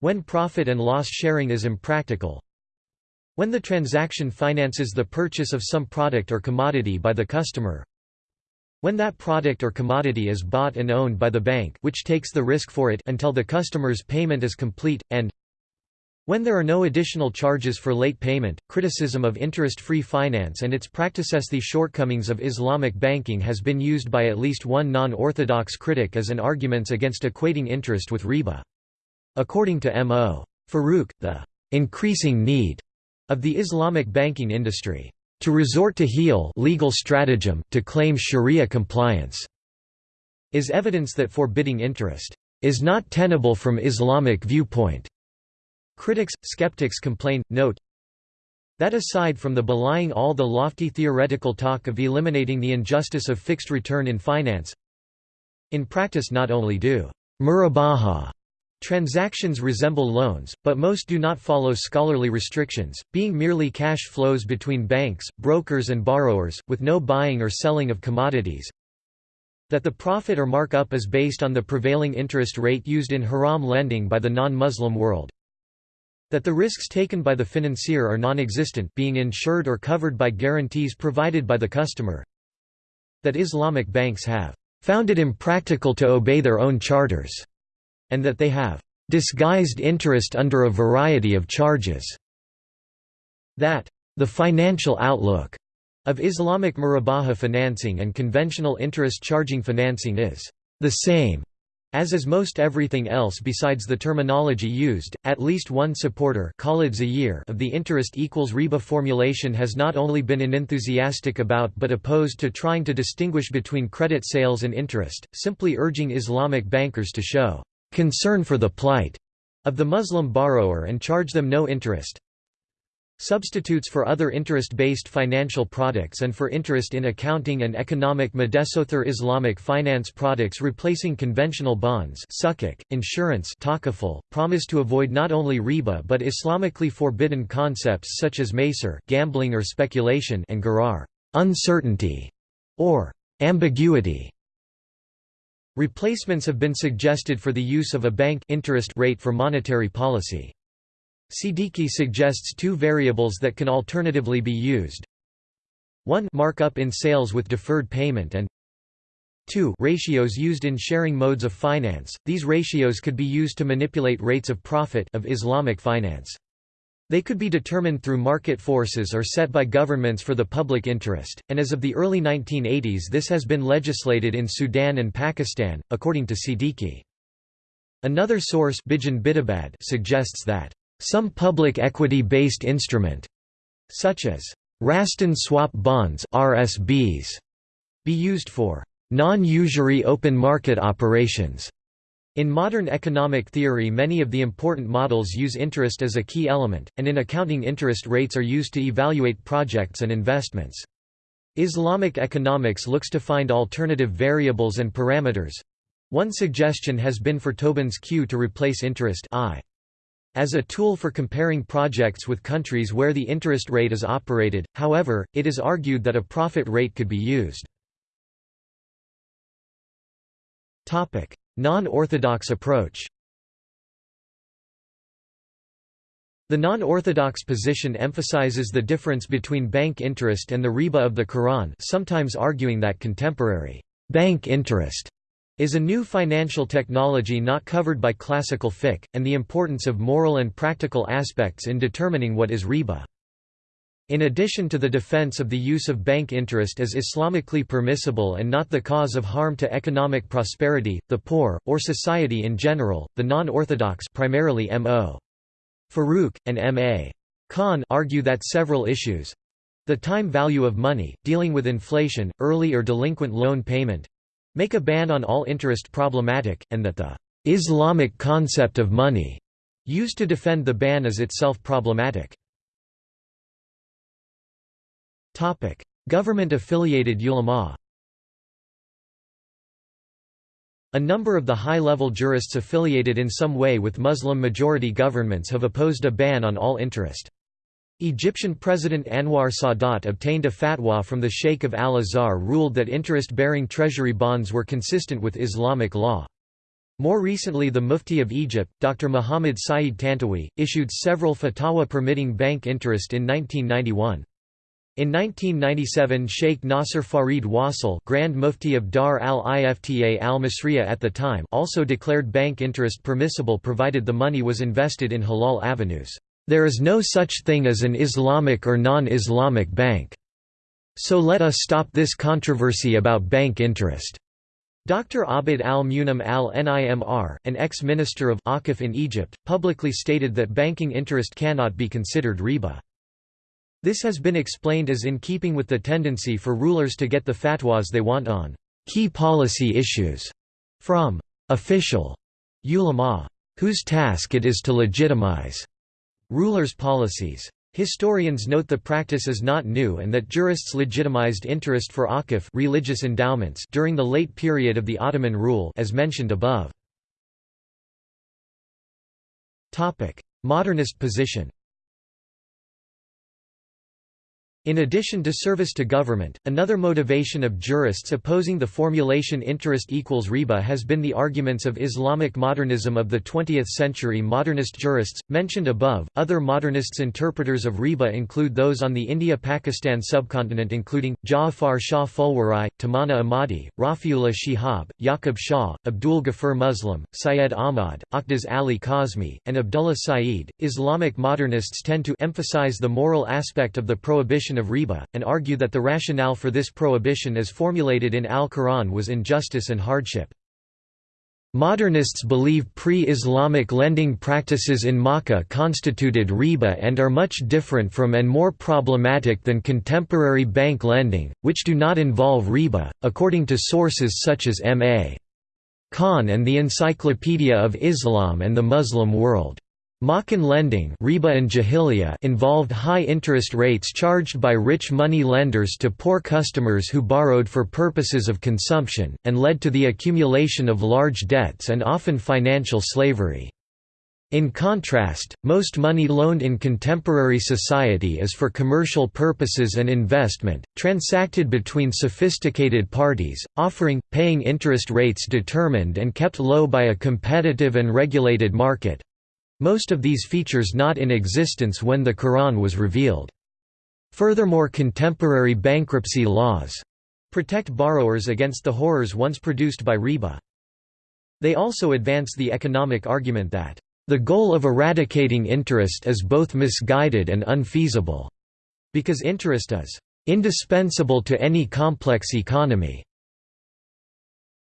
when profit and loss sharing is impractical, when the transaction finances the purchase of some product or commodity by the customer, when that product or commodity is bought and owned by the bank which takes the risk for it until the customer's payment is complete, and when there are no additional charges for late payment, criticism of interest-free finance and its practices the shortcomings of Islamic banking has been used by at least one non-orthodox critic as an arguments against equating interest with riba. According to M.O. Farooq, the increasing need of the Islamic banking industry to resort to hiyal legal stratagem, to claim sharia compliance, is evidence that forbidding interest is not tenable from Islamic viewpoint. Critics, skeptics complain, note, that aside from the belying all the lofty theoretical talk of eliminating the injustice of fixed return in finance, in practice not only do murabaha Transactions resemble loans, but most do not follow scholarly restrictions, being merely cash flows between banks, brokers and borrowers, with no buying or selling of commodities. That the profit or markup is based on the prevailing interest rate used in haram lending by the non-Muslim world. That the risks taken by the financier are non-existent being insured or covered by guarantees provided by the customer. That Islamic banks have found it impractical to obey their own charters and that they have disguised interest under a variety of charges, that the financial outlook of Islamic murabaha financing and conventional interest charging financing is the same as is most everything else besides the terminology used, at least one supporter of the interest equals riba formulation has not only been unenthusiastic about but opposed to trying to distinguish between credit sales and interest, simply urging Islamic bankers to show concern for the plight of the Muslim borrower and charge them no interest. Substitutes for other interest-based financial products and for interest in accounting and economic Madesother Islamic finance products replacing conventional bonds sukuk, insurance takaful, promise to avoid not only riba but Islamically forbidden concepts such as maysir gambling or speculation and gharar uncertainty, or ambiguity. Replacements have been suggested for the use of a bank interest rate for monetary policy. Siddiqui suggests two variables that can alternatively be used. 1 markup in sales with deferred payment and 2 ratios used in sharing modes of finance. These ratios could be used to manipulate rates of profit of Islamic finance. They could be determined through market forces or set by governments for the public interest, and as of the early 1980s this has been legislated in Sudan and Pakistan, according to Siddiqui. Another source suggests that some public equity-based instrument, such as Rastan swap bonds (RSBs), be used for non-usury open market operations. In modern economic theory many of the important models use interest as a key element, and in accounting interest rates are used to evaluate projects and investments. Islamic economics looks to find alternative variables and parameters. One suggestion has been for Tobin's Q to replace interest I. As a tool for comparing projects with countries where the interest rate is operated, however, it is argued that a profit rate could be used. Non-orthodox approach The non-orthodox position emphasizes the difference between bank interest and the riba of the Quran sometimes arguing that contemporary bank interest is a new financial technology not covered by classical fiqh, and the importance of moral and practical aspects in determining what is riba. In addition to the defense of the use of bank interest as Islamically permissible and not the cause of harm to economic prosperity, the poor, or society in general, the non-orthodox primarily M.O. Farooq, and M.A. Khan argue that several issues—the time value of money, dealing with inflation, early or delinquent loan payment, make a ban on all interest problematic, and that the Islamic concept of money used to defend the ban is itself problematic. Government-affiliated ulama A number of the high-level jurists affiliated in some way with Muslim-majority governments have opposed a ban on all interest. Egyptian President Anwar Sadat obtained a fatwa from the Sheikh of Al-Azhar ruled that interest-bearing treasury bonds were consistent with Islamic law. More recently the Mufti of Egypt, Dr. Muhammad Saeed Tantawi, issued several fatwa permitting bank interest in 1991. In 1997 Sheikh Nasser Farid Wasil Grand Mufti of Dar al-Ifta al-Masriya at the time also declared bank interest permissible provided the money was invested in halal avenues. There is no such thing as an Islamic or non-Islamic bank. So let us stop this controversy about bank interest. Dr. Abd al-Munim al-Nimr, an ex-minister of Aqif in Egypt, publicly stated that banking interest cannot be considered riba. This has been explained as in keeping with the tendency for rulers to get the fatwas they want on key policy issues from official ulama, whose task it is to legitimize Rulers' policies. Historians note the practice is not new and that jurists legitimized interest for akif religious endowments during the late period of the Ottoman rule as mentioned above. Modernist position In addition to service to government, another motivation of jurists opposing the formulation interest equals riba has been the arguments of Islamic modernism of the 20th century modernist jurists, mentioned above. Other modernists interpreters of riba include those on the India-Pakistan subcontinent including, Ja'afar Shah Fulwari, Tamanna Ahmadi, Rafiullah Shihab, Yaqub Shah, Abdul Ghaffur Muslim, Syed Ahmad, Aqdas Ali Kazmi, and Abdullah Saeed. Islamic modernists tend to emphasize the moral aspect of the prohibition of riba, and argue that the rationale for this prohibition as formulated in Al-Quran was injustice and hardship. Modernists believe pre-Islamic lending practices in Makkah constituted riba and are much different from and more problematic than contemporary bank lending, which do not involve riba, according to sources such as M.A. Khan and the Encyclopedia of Islam and the Muslim World. Makkan lending riba and jahiliya involved high interest rates charged by rich money lenders to poor customers who borrowed for purposes of consumption, and led to the accumulation of large debts and often financial slavery. In contrast, most money loaned in contemporary society is for commercial purposes and investment, transacted between sophisticated parties, offering, paying interest rates determined and kept low by a competitive and regulated market, most of these features not in existence when the Quran was revealed. Furthermore contemporary bankruptcy laws protect borrowers against the horrors once produced by riba. They also advance the economic argument that, "...the goal of eradicating interest is both misguided and unfeasible," because interest is "...indispensable to any complex economy."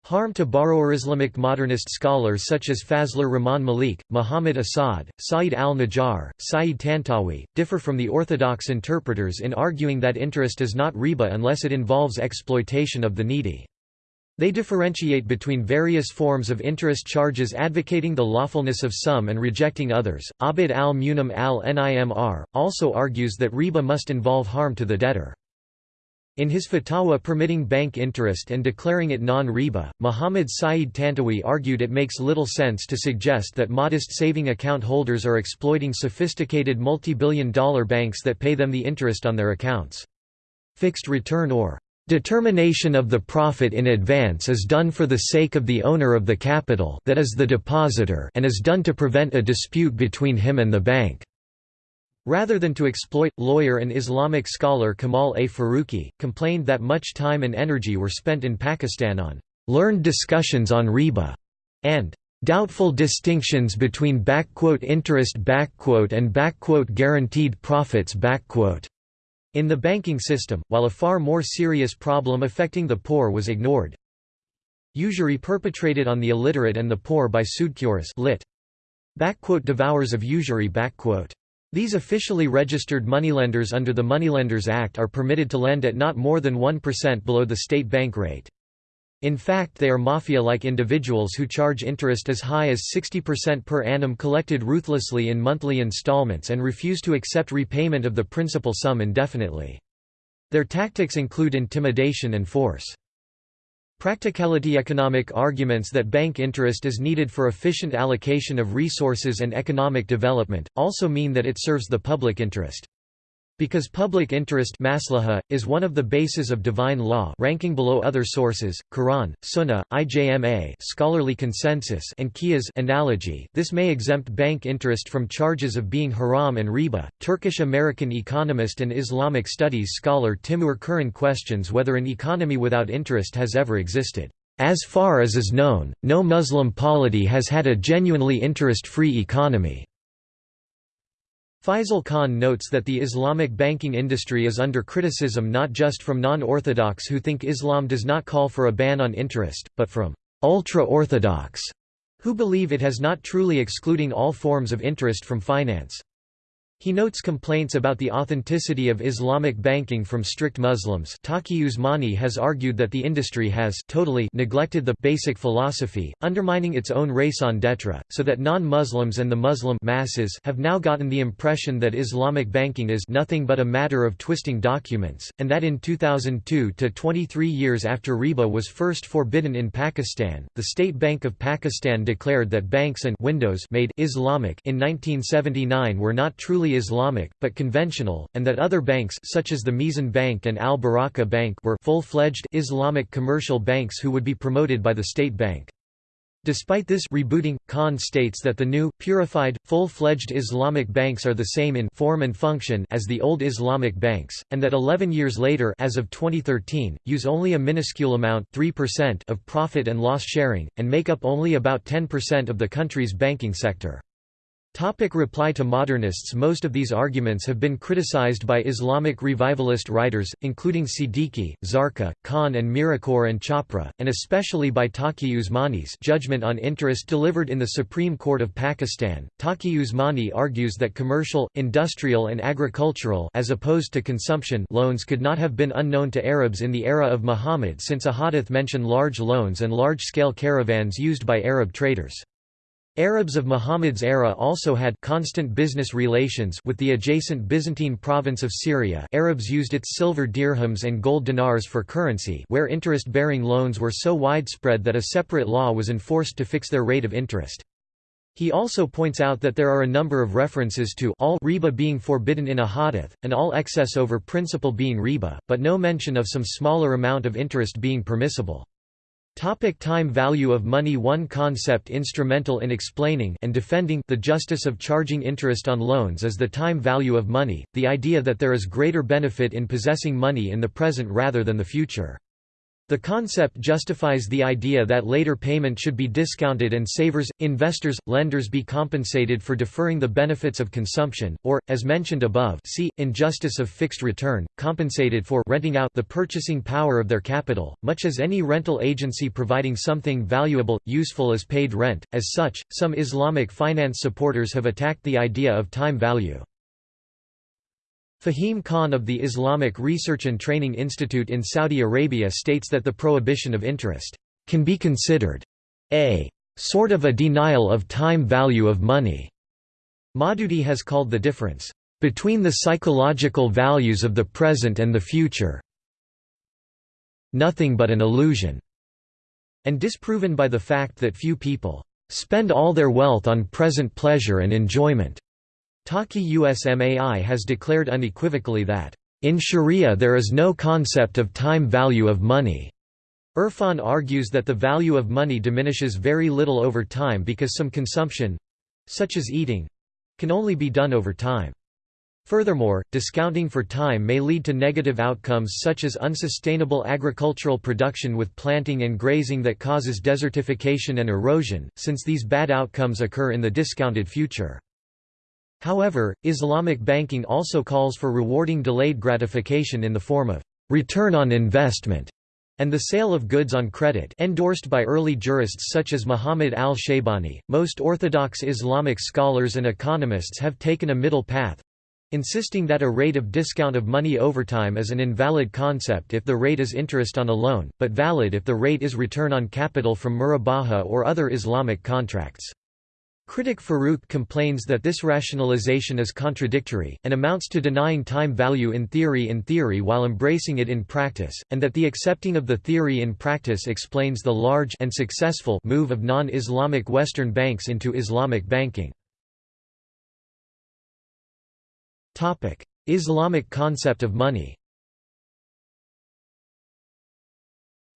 Harm to borrower Islamic modernist scholars such as Fazlur Rahman Malik, Muhammad Asad, Said al-Najjar, Said Tantawi, differ from the orthodox interpreters in arguing that interest is not riba unless it involves exploitation of the needy. They differentiate between various forms of interest charges advocating the lawfulness of some and rejecting others. Abd al-Munim al-Nimr, also argues that riba must involve harm to the debtor. In his fatwa permitting bank interest and declaring it non-riba, Muhammad Saeed Tantawi argued it makes little sense to suggest that modest saving account holders are exploiting sophisticated multi-billion dollar banks that pay them the interest on their accounts. Fixed return or determination of the profit in advance is done for the sake of the owner of the capital that is the depositor and is done to prevent a dispute between him and the bank. Rather than to exploit, lawyer and Islamic scholar Kamal A. Faruqi, complained that much time and energy were spent in Pakistan on learned discussions on riba and doubtful distinctions between interest and guaranteed profits in the banking system, while a far more serious problem affecting the poor was ignored. Usury perpetrated on the illiterate and the poor by sudcures lit. devours of usury these officially registered moneylenders under the Moneylenders Act are permitted to lend at not more than 1% below the state bank rate. In fact they are mafia-like individuals who charge interest as high as 60% per annum collected ruthlessly in monthly installments and refuse to accept repayment of the principal sum indefinitely. Their tactics include intimidation and force. Practicality economic arguments that bank interest is needed for efficient allocation of resources and economic development, also mean that it serves the public interest. Because public interest maslaha, is one of the bases of divine law ranking below other sources, Quran, Sunnah, IJMA scholarly consensus and Qiyas analogy, this may exempt bank interest from charges of being haram and riba. Turkish-American economist and Islamic studies scholar Timur Kuran questions whether an economy without interest has ever existed. As far as is known, no Muslim polity has had a genuinely interest-free economy. Faisal Khan notes that the Islamic banking industry is under criticism not just from non-Orthodox who think Islam does not call for a ban on interest, but from ultra-Orthodox, who believe it has not truly excluding all forms of interest from finance. He notes complaints about the authenticity of Islamic banking from strict Muslims. Taqi Usmani has argued that the industry has totally neglected the basic philosophy, undermining its own raison d'etre, so that non-Muslims and the Muslim masses have now gotten the impression that Islamic banking is nothing but a matter of twisting documents, and that in 2002 to 23 years after riba was first forbidden in Pakistan, the State Bank of Pakistan declared that banks and windows made Islamic in 1979 were not truly Islamic, but conventional, and that other banks such as the Meezan Bank and Al Baraka Bank were full-fledged Islamic commercial banks who would be promoted by the state bank. Despite this rebooting, Khan states that the new, purified, full-fledged Islamic banks are the same in form and function as the old Islamic banks, and that 11 years later as of 2013, use only a minuscule amount 3% of profit and loss sharing, and make up only about 10% of the country's banking sector. Topic reply to modernists Most of these arguments have been criticized by Islamic revivalist writers, including Siddiqui, Zarqa, Khan and Mirakhor and Chapra, and especially by Taqi Usmani's Judgment on Interest delivered in the Supreme Court of Pakistan. Taqi Usmani argues that commercial, industrial and agricultural as opposed to consumption loans could not have been unknown to Arabs in the era of Muhammad since a hadith mention large loans and large-scale caravans used by Arab traders. Arabs of Muhammad's era also had constant business relations with the adjacent Byzantine province of Syria Arabs used its silver dirhams and gold dinars for currency where interest-bearing loans were so widespread that a separate law was enforced to fix their rate of interest. He also points out that there are a number of references to all riba being forbidden in a hadith, and all excess over principal being riba, but no mention of some smaller amount of interest being permissible. Topic time value of money One concept instrumental in explaining and defending the justice of charging interest on loans is the time value of money, the idea that there is greater benefit in possessing money in the present rather than the future. The concept justifies the idea that later payment should be discounted and savers, investors, lenders be compensated for deferring the benefits of consumption, or, as mentioned above see, injustice of fixed return, compensated for renting out the purchasing power of their capital, much as any rental agency providing something valuable, useful is paid rent. As such, some Islamic finance supporters have attacked the idea of time value. Fahim Khan of the Islamic Research and Training Institute in Saudi Arabia states that the prohibition of interest can be considered a sort of a denial of time value of money. Maududi has called the difference between the psychological values of the present and the future nothing but an illusion, and disproven by the fact that few people spend all their wealth on present pleasure and enjoyment. Taqi Usmani has declared unequivocally that, "...in Sharia there is no concept of time value of money." Irfan argues that the value of money diminishes very little over time because some consumption—such as eating—can only be done over time. Furthermore, discounting for time may lead to negative outcomes such as unsustainable agricultural production with planting and grazing that causes desertification and erosion, since these bad outcomes occur in the discounted future. However, Islamic banking also calls for rewarding delayed gratification in the form of return on investment and the sale of goods on credit endorsed by early jurists such as Muhammad al-Shaybani. Most orthodox Islamic scholars and economists have taken a middle path insisting that a rate of discount of money over time is an invalid concept if the rate is interest on a loan, but valid if the rate is return on capital from murabaha or other Islamic contracts. Critic Farooq complains that this rationalization is contradictory, and amounts to denying time value in theory in theory while embracing it in practice, and that the accepting of the theory in practice explains the large and successful move of non-Islamic Western banks into Islamic banking. Islamic concept of money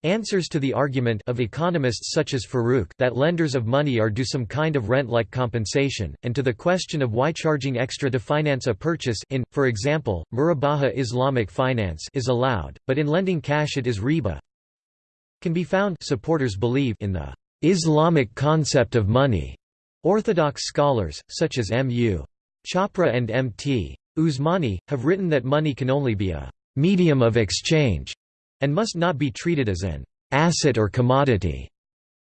Answers to the argument of economists such as Farooq that lenders of money are due some kind of rent-like compensation, and to the question of why charging extra to finance a purchase in, for example, Murabaha Islamic finance is allowed, but in lending cash it is riba, can be found supporters believe in the Islamic concept of money. Orthodox scholars, such as M.U. Chapra and M.T. Usmani, have written that money can only be a medium of exchange and must not be treated as an asset or commodity.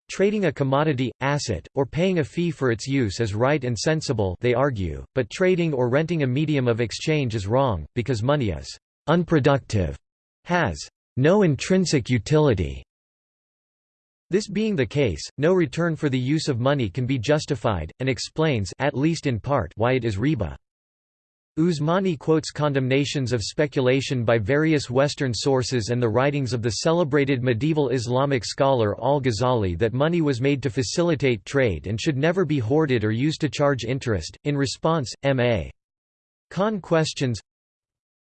Trading a commodity, asset, or paying a fee for its use is right and sensible they argue, but trading or renting a medium of exchange is wrong, because money is «unproductive», has «no intrinsic utility». This being the case, no return for the use of money can be justified, and explains at least in part why it is riba. Usmani quotes condemnations of speculation by various Western sources and the writings of the celebrated medieval Islamic scholar al-Ghazali that money was made to facilitate trade and should never be hoarded or used to charge interest. In response, M.A. Khan questions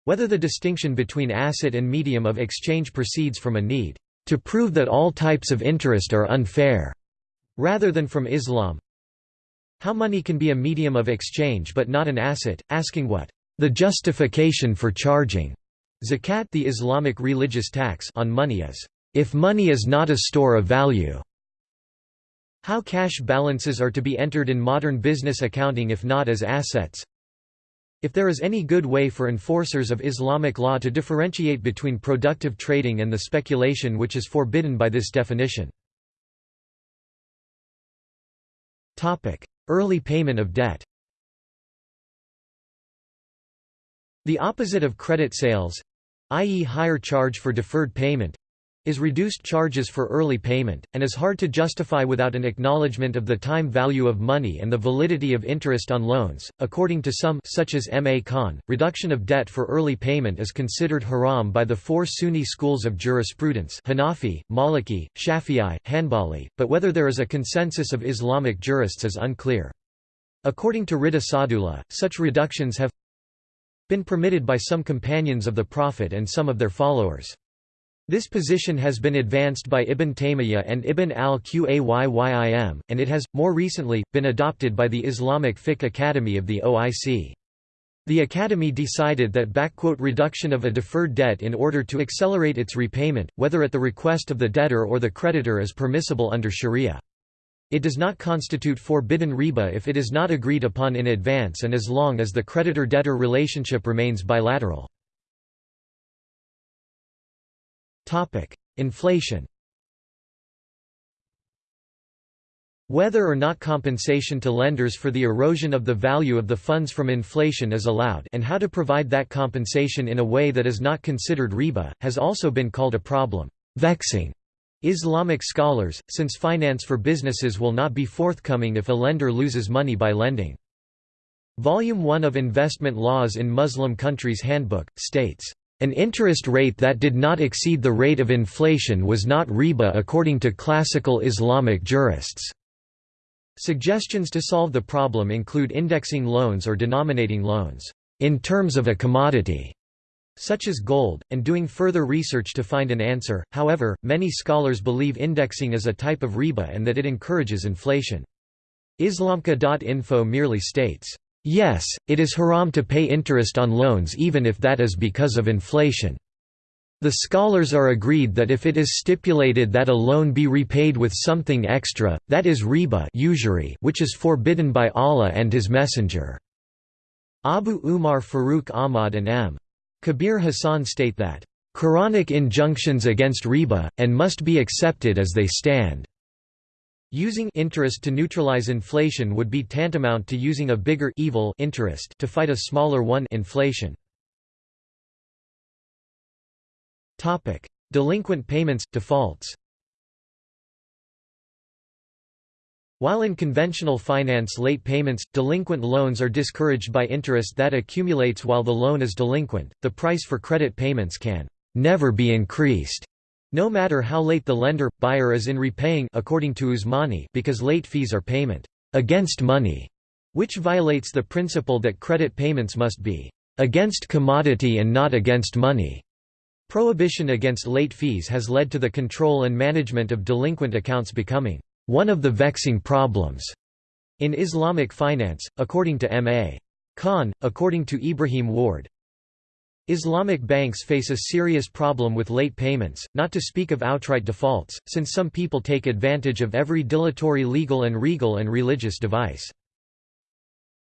Whether the distinction between asset and medium of exchange proceeds from a need to prove that all types of interest are unfair, rather than from Islam. How money can be a medium of exchange but not an asset, asking what the justification for charging zakat the Islamic religious tax on money is, if money is not a store of value. How cash balances are to be entered in modern business accounting if not as assets, if there is any good way for enforcers of Islamic law to differentiate between productive trading and the speculation which is forbidden by this definition. Early payment of debt The opposite of credit sales—i.e. higher charge for deferred payment, is reduced charges for early payment, and is hard to justify without an acknowledgement of the time value of money and the validity of interest on loans. According to some such as M. A. Khan, reduction of debt for early payment is considered haram by the four Sunni schools of jurisprudence Hanafi, Maliki, Shafi'i, Hanbali, but whether there is a consensus of Islamic jurists is unclear. According to Rida Sadullah, such reductions have been permitted by some companions of the Prophet and some of their followers. This position has been advanced by Ibn Taymiyyah and Ibn al-Qayyim, and it has, more recently, been adopted by the Islamic Fiqh Academy of the OIC. The Academy decided that reduction of a deferred debt in order to accelerate its repayment, whether at the request of the debtor or the creditor is permissible under sharia. It does not constitute forbidden riba if it is not agreed upon in advance and as long as the creditor-debtor relationship remains bilateral. Inflation Whether or not compensation to lenders for the erosion of the value of the funds from inflation is allowed and how to provide that compensation in a way that is not considered riba, has also been called a problem. Vexing Islamic scholars, since finance for businesses will not be forthcoming if a lender loses money by lending. Volume 1 of Investment Laws in Muslim Countries Handbook, states, an interest rate that did not exceed the rate of inflation was not riba according to classical Islamic jurists. Suggestions to solve the problem include indexing loans or denominating loans in terms of a commodity such as gold, and doing further research to find an answer. However, many scholars believe indexing is a type of riba and that it encourages inflation. IslamQA.info merely states, Yes, it is haram to pay interest on loans even if that is because of inflation. The scholars are agreed that if it is stipulated that a loan be repaid with something extra, that is riba usury which is forbidden by Allah and His Messenger. Abu Umar Farooq Ahmad and M. Kabir Hassan state that, "...Quranic injunctions against riba, and must be accepted as they stand." Using interest to neutralize inflation would be tantamount to using a bigger evil interest to fight a smaller one inflation. Topic: Delinquent payments defaults. While in conventional finance late payments, delinquent loans are discouraged by interest that accumulates while the loan is delinquent, the price for credit payments can never be increased no matter how late the lender, buyer is in repaying according to Usmani because late fees are payment against money, which violates the principle that credit payments must be against commodity and not against money. Prohibition against late fees has led to the control and management of delinquent accounts becoming one of the vexing problems in Islamic finance, according to M.A. Khan, according to Ibrahim Warde, Islamic banks face a serious problem with late payments, not to speak of outright defaults, since some people take advantage of every dilatory legal and regal and religious device.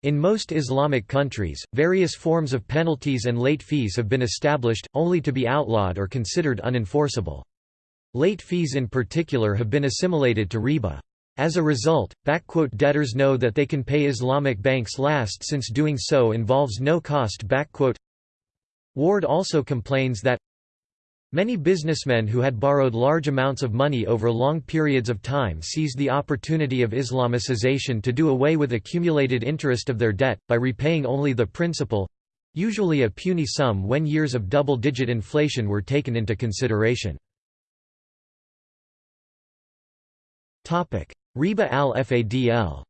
In most Islamic countries, various forms of penalties and late fees have been established, only to be outlawed or considered unenforceable. Late fees in particular have been assimilated to riba. As a result, debtors know that they can pay Islamic banks last since doing so involves no cost Warde also complains that Many businessmen who had borrowed large amounts of money over long periods of time seized the opportunity of Islamicization to do away with accumulated interest of their debt, by repaying only the principal—usually a puny sum when years of double-digit inflation were taken into consideration. Riba al-Fadl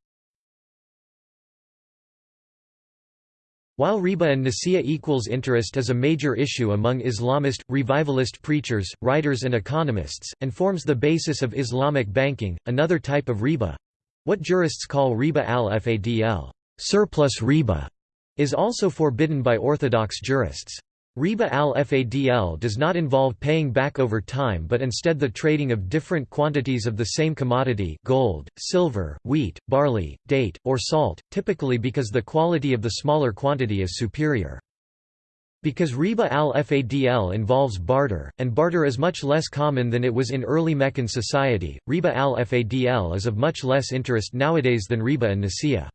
While riba an-nasiya equals interest is a major issue among Islamist, revivalist preachers, writers and economists, and forms the basis of Islamic banking, another type of riba—what jurists call riba al-fadl surplus riba", is also forbidden by orthodox jurists. Riba al-Fadl does not involve paying back over time but instead the trading of different quantities of the same commodity gold, silver, wheat, barley, date, or salt, typically because the quality of the smaller quantity is superior. Because riba al-Fadl involves barter, and barter is much less common than it was in early Meccan society, riba al-Fadl is of much less interest nowadays than riba an-nasiya.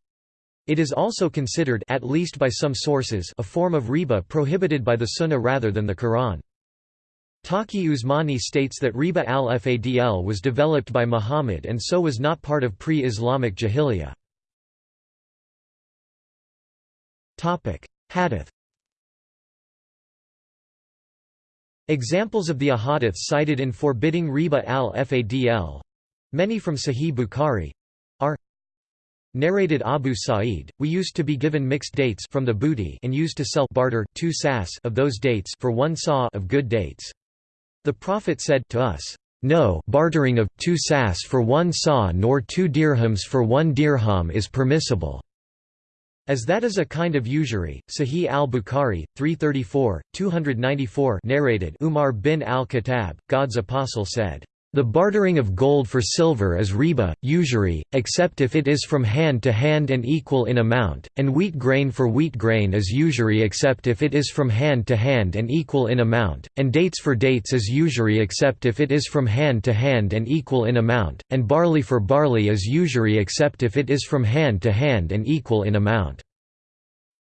It is also considered at least by some sources a form of riba prohibited by the Sunnah rather than the Quran. Taqi Usmani states that riba al-Fadl was developed by Muhammad and so was not part of pre-Islamic jahiliyyah. Hadith Examples of the ahadith cited in forbidding riba al-Fadl many from Sahih Bukhari Narrated Abu Sa'id, we used to be given mixed dates from the booty and used to sell barter two sas of those dates for one sa of good dates. The Prophet said to us, "No bartering of two sas for one sa nor two dirhams for one dirham is permissible." As that is a kind of usury, Sahih al-Bukhari, 334, 294 narrated Umar bin al-Khattab, God's apostle said, the bartering of gold for silver is riba, usury, except if it is from hand to hand and equal in amount, and wheat grain for wheat grain is usury except if it is from hand to hand and equal in amount, and dates for dates is usury except if it is from hand to hand and equal in amount, and barley for barley is usury except if it is from hand to hand and equal in amount.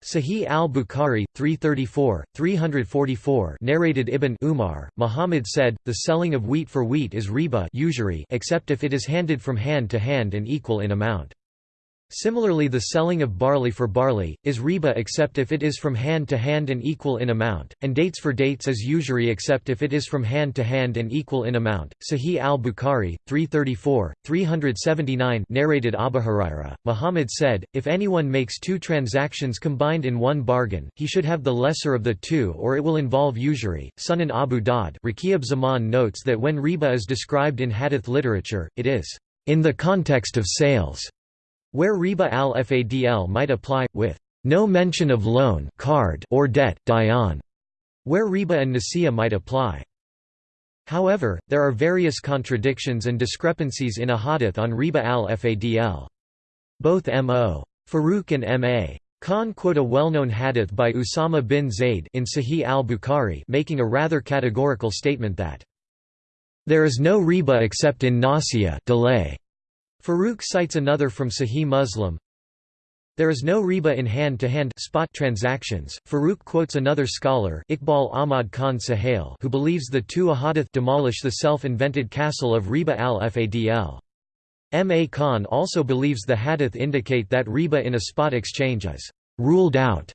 Sahih al-Bukhari, 334, 344 narrated Ibn Umar, Muhammad said, the selling of wheat for wheat is riba usury except if it is handed from hand to hand and equal in amount. Similarly the selling of barley for barley, is riba except if it is from hand to hand and equal in amount, and dates for dates is usury except if it is from hand to hand and equal in amount. Sahih al-Bukhari, 334, 379 narrated Abu Huraira, Muhammad said, if anyone makes two transactions combined in one bargain, he should have the lesser of the two or it will involve usury. Sunan Abu Dawud Rakib Zaman notes that when riba is described in hadith literature, it is in the context of sales where riba al-fadl might apply, with no mention of loan qard or debt dayan, where riba an-nasiya might apply. However, there are various contradictions and discrepancies in a hadith on riba al-fadl. Both M.O. Farooq and M.A. Khan quote a well-known hadith by Usama bin Zayd in Sahih al-Bukhari making a rather categorical statement that there is no riba except in nasiya delay. Farooq cites another from Sahih Muslim. There is no riba in hand-to-hand -hand spot transactions. Farooq quotes another scholar, Iqbal Ahmad Khan Suhail, who believes the two ahadith demolish the self-invented castle of riba al-Fadl. M. A. Khan also believes the hadith indicate that riba in a spot exchange is ruled out.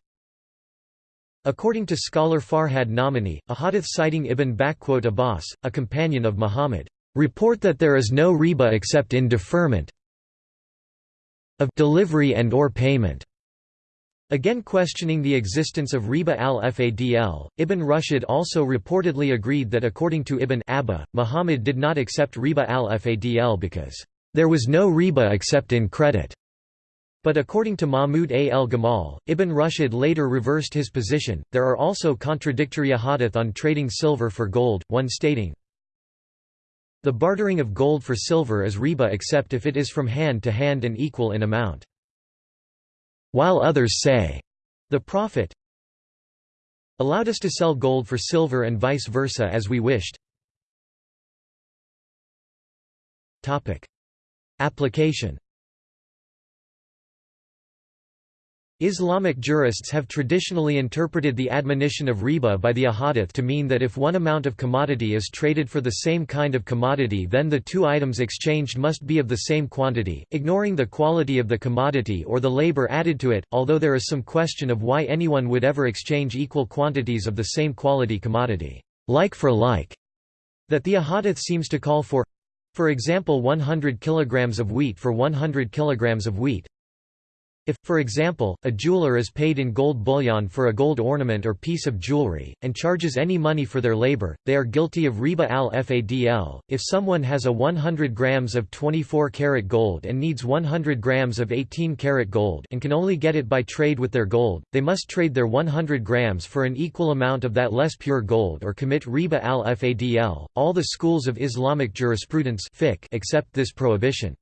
According to scholar Farhad Nomani, a hadith citing Ibn Abbas, a companion of Muhammad, Report that there is no riba except in deferment of delivery and or payment. Again questioning the existence of riba al-Fadl, Ibn Rushd also reportedly agreed that according to Ibn Abba, Muhammad did not accept riba al-Fadl because there was no riba except in credit. But according to Mahmud a el Gamal, Ibn Rushd later reversed his position. There are also contradictory ahadith on trading silver for gold, one stating, the bartering of gold for silver is riba except if it is from hand to hand and equal in amount. While others say, the Prophet allowed us to sell gold for silver and vice versa as we wished. Application Islamic jurists have traditionally interpreted the admonition of riba by the ahadith to mean that if one amount of commodity is traded for the same kind of commodity then the two items exchanged must be of the same quantity, ignoring the quality of the commodity or the labor added to it, although there is some question of why anyone would ever exchange equal quantities of the same quality commodity, like for like, that the ahadith seems to call for for example 100 kilograms of wheat for 100 kilograms of wheat, If, for example, a jeweler is paid in gold bullion for a gold ornament or piece of jewelry, and charges any money for their labor, they are guilty of riba al-fadl. If someone has a 100 grams of 24 karat gold and needs 100 grams of 18 karat gold and can only get it by trade with their gold, they must trade their 100 grams for an equal amount of that less pure gold or commit riba al-fadl. All the schools of Islamic jurisprudence accept this prohibition.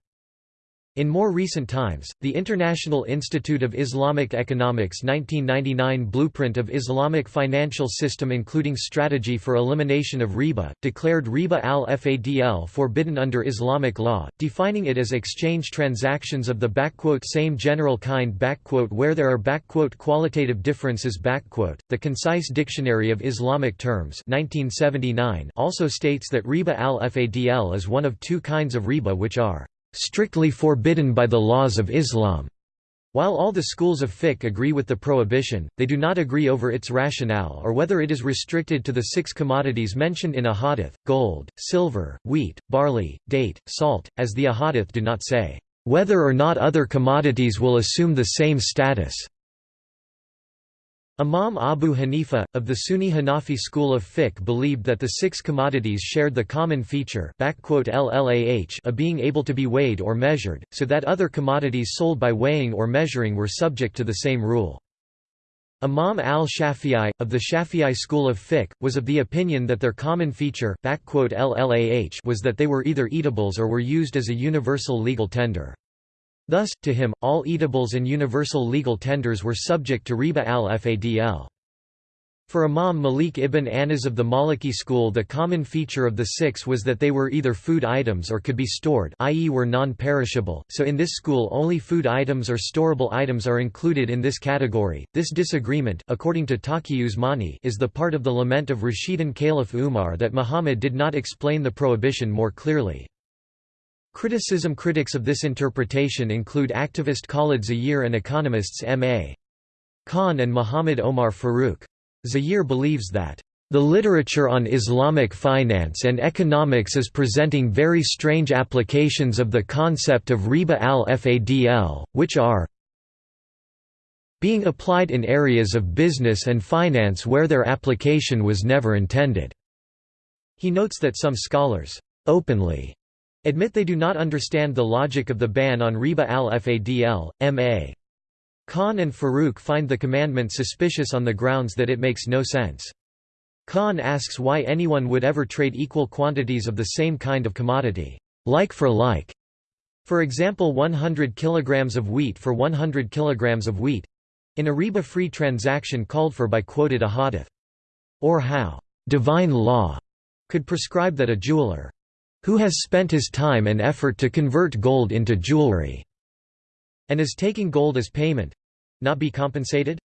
In more recent times, the International Institute of Islamic Economics 1999 Blueprint of Islamic Financial System including Strategy for Elimination of Riba, declared riba al-fadl forbidden under Islamic law, defining it as exchange transactions of the same general kind where there are qualitative differences. The Concise Dictionary of Islamic Terms 1979 also states that riba al-fadl is one of two kinds of riba which are strictly forbidden by the laws of Islam. While all the schools of fiqh agree with the prohibition, they do not agree over its rationale or whether it is restricted to the six commodities mentioned in ahadith, gold, silver, wheat, barley, date, salt, as the ahadith do not say, "...whether or not other commodities will assume the same status." Imam Abu Hanifa, of the Sunni Hanafi school of fiqh believed that the six commodities shared the common feature of being able to be weighed or measured, so that other commodities sold by weighing or measuring were subject to the same rule. Imam al-Shafi'i, of the Shafi'i school of fiqh, was of the opinion that their common feature was that they were either eatables or were used as a universal legal tender. Thus, to him, all eatables and universal legal tenders were subject to riba al-fadl. For Imam Malik ibn Anas of the Maliki school the common feature of the six was that they were either food items or could be stored i.e. were non-perishable, so in this school only food items or storable items are included in this category. This disagreement according to Taqi Usmani is the part of the lament of Rashidun Caliph Umar that Muhammad did not explain the prohibition more clearly. Criticism Critics of this interpretation include activist Khalid Zaheer and economists M.A. Khan and Muhammad Omar Farooq. Zaheer believes that the literature on Islamic finance and economics is presenting very strange applications of the concept of riba al-fadl, which are being applied in areas of business and finance where their application was never intended." He notes that some scholars openly admit they do not understand the logic of the ban on riba al-fadl, m.a. Khan and Farooq find the commandment suspicious on the grounds that it makes no sense. Khan asks why anyone would ever trade equal quantities of the same kind of commodity, like for like. For example 100 kg of wheat for 100 kg of wheat—in a riba-free transaction called for by quoted ahadith. Or how divine law could prescribe that a jeweler who has spent his time and effort to convert gold into jewelry, and is taking gold as payment not be compensated?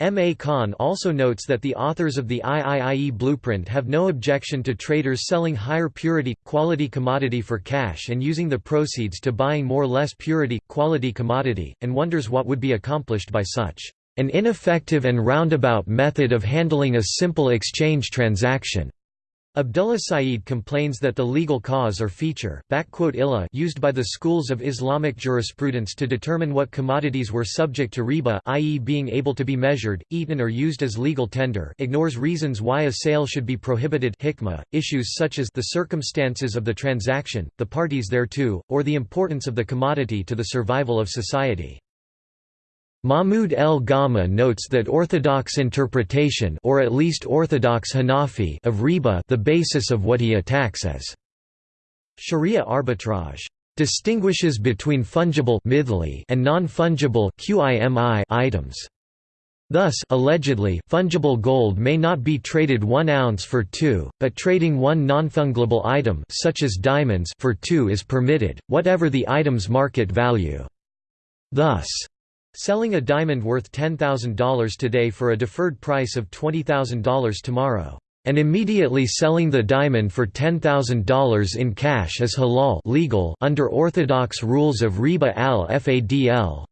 M. A. Khan also notes that the authors of the IIIE blueprint have no objection to traders selling higher purity, quality commodity for cash and using the proceeds to buying more less purity, quality commodity, and wonders what would be accomplished by such an ineffective and roundabout method of handling a simple exchange transaction. Abdullah Saeed complains that the legal cause or feature used by the schools of Islamic jurisprudence to determine what commodities were subject to riba i.e. being able to be measured, eaten or used as legal tender ignores reasons why a sale should be prohibited hikmah, issues such as the circumstances of the transaction, the parties thereto, or the importance of the commodity to the survival of society. Mahmud el Gamal notes that orthodox interpretation or at least orthodox Hanafi of riba the basis of what he attacks as Sharia arbitrage distinguishes between fungible and non-fungible items. Thus allegedly, fungible gold may not be traded 1 ounce for 2, but trading one non-fungible item such as diamonds for 2 is permitted, whatever the item's market value. Thus, Selling a diamond worth $10,000 today for a deferred price of $20,000 tomorrow, and immediately selling the diamond for $10,000 in cash is halal legal under orthodox rules of riba al-fadl,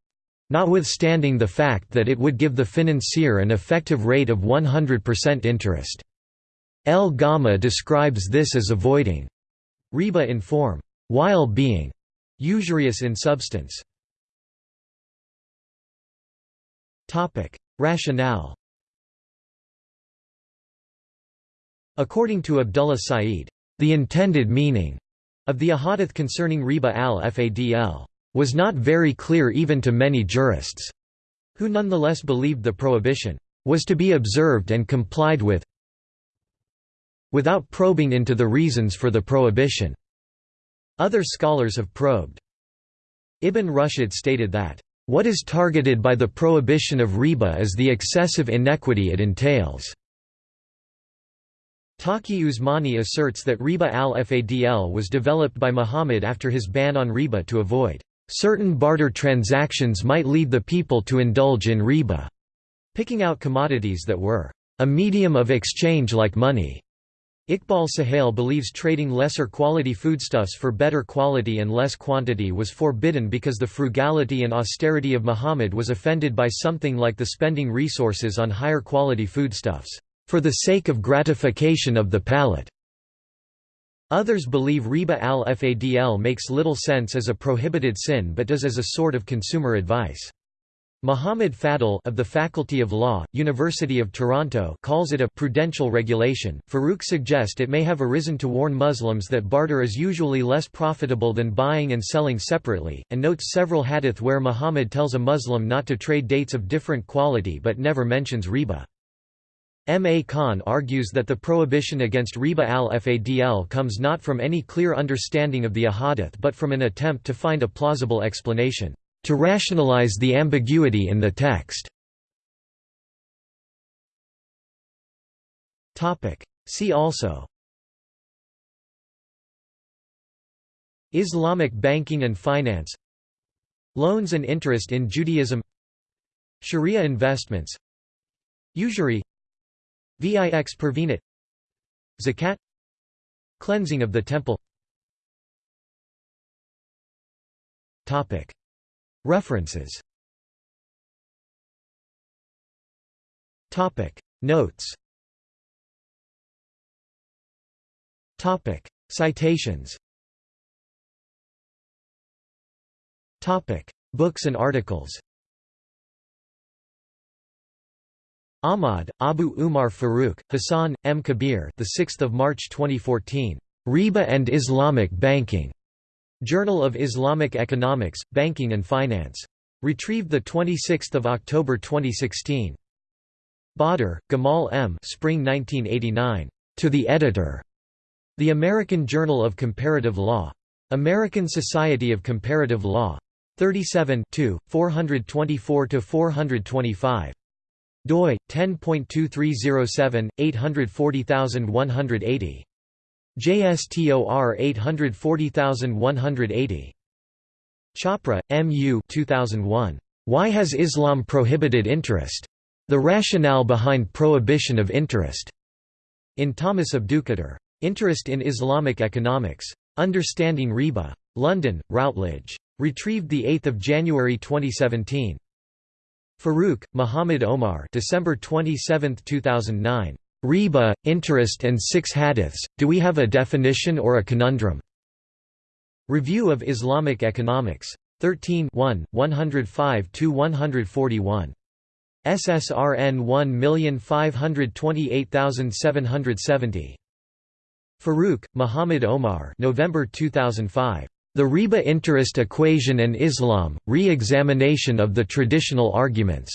notwithstanding the fact that it would give the financier an effective rate of 100% interest. El Gamal describes this as avoiding riba in form, while being usurious in substance. Rationale According to Abdullah Saeed, the intended meaning of the ahadith concerning riba al-fadl was not very clear even to many jurists, who nonetheless believed the prohibition was to be observed and complied with without probing into the reasons for the prohibition. Other scholars have probed. Ibn Rushd stated that, "...what is targeted by the prohibition of riba is the excessive inequity it entails." Taqi Usmani asserts that riba al-fadl was developed by Muhammad after his ban on riba to avoid certain barter transactions might lead the people to indulge in riba, picking out commodities that were a medium of exchange like money. Iqbal Suhail believes trading lesser quality foodstuffs for better quality and less quantity was forbidden because the frugality and austerity of Muhammad was offended by something like the spending resources on higher quality foodstuffs for the sake of gratification of the palate. Others believe riba al-fadl makes little sense as a prohibited sin but does as a sort of consumer advice. Muhammad Fadl of the Faculty of Law, University of Toronto calls it a prudential regulation. Farooq suggests it may have arisen to warn Muslims that barter is usually less profitable than buying and selling separately, and notes several hadith where Muhammad tells a Muslim not to trade dates of different quality but never mentions riba. M. A. Khan argues that the prohibition against riba al-fadl comes not from any clear understanding of the ahadith but from an attempt to find a plausible explanation, to rationalize the ambiguity in the text. See also. Islamic banking and finance. Loans and interest in Judaism. Sharia investments. Usury. Vix pervenit Zakat. Cleansing of the temple References. Topic. Notes. Topic. Citations. Topic. Books and articles. Ahmad, Abu Umar Farooq, Hassan, M. Kabir the 6th of March 2014. Riba and Islamic Banking. Journal of Islamic Economics, Banking and Finance. Retrieved 26 October 2016. Badr, Gamal M. Spring 1989. To the Editor. The American Journal of Comparative Law. American Society of Comparative Law. 37 424–425 doi 10.2307 840180 JSTOR 840180 Chapra, M. U. 2001. Why has Islam prohibited interest? The rationale behind prohibition of interest. In Thomas Abdukhader. Interest in Islamic Economics. Understanding Riba. London, Routledge. Retrieved 8 January 2017. Farooq, Muhammad Omar December 27, 2009. Riba, interest and six hadiths, do we have a definition or a conundrum? Review of Islamic Economics. 13 1, 105–141. SSRN 1528770. Farooq, Muhammad Omar November 2005. The Riba interest equation and Islam, re-examination of the traditional arguments.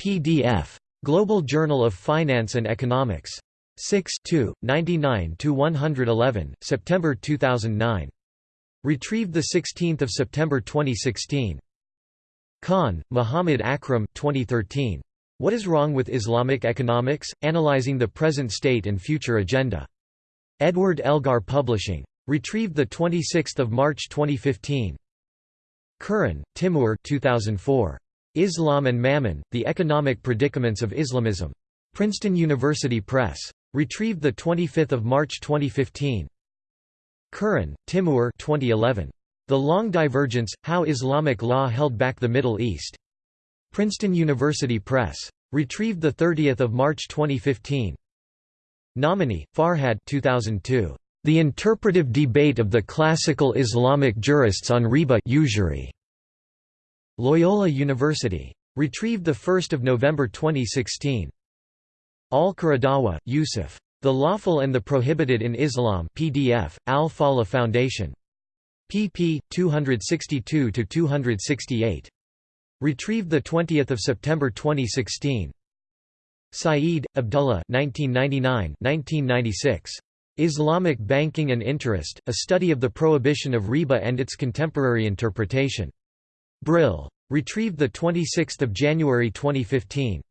PDF. Global Journal of Finance and Economics. 6 99–111, September 2009. Retrieved 16 September 2016. Khan, Muhammad Akram 2013. What is Wrong with Islamic Economics? Analyzing the Present State and Future Agenda. Edward Elgar Publishing. Retrieved 26 March 2015. Kuran, Timur 2004. Islam and Mammon, The Economic Predicaments of Islamism. Princeton University Press. Retrieved 25 March 2015. Kuran, Timur 2011. The Long Divergence, How Islamic Law Held Back the Middle East. Princeton University Press. Retrieved 30 March 2015. Nomani, Farhad 2002. The interpretive debate of the classical Islamic jurists on riba usury. Loyola University. Retrieved 1 November 2016. Al-Qaradawi, Yusuf. The Lawful and the Prohibited in Islam PDF, Al-Falah Foundation. pp. 262–268. Retrieved 20 September 2016. Saeed, Abdullah 1999–1996. Islamic Banking and Interest, A Study of the Prohibition of Riba and Its Contemporary Interpretation. Brill. Retrieved 26 January 2015.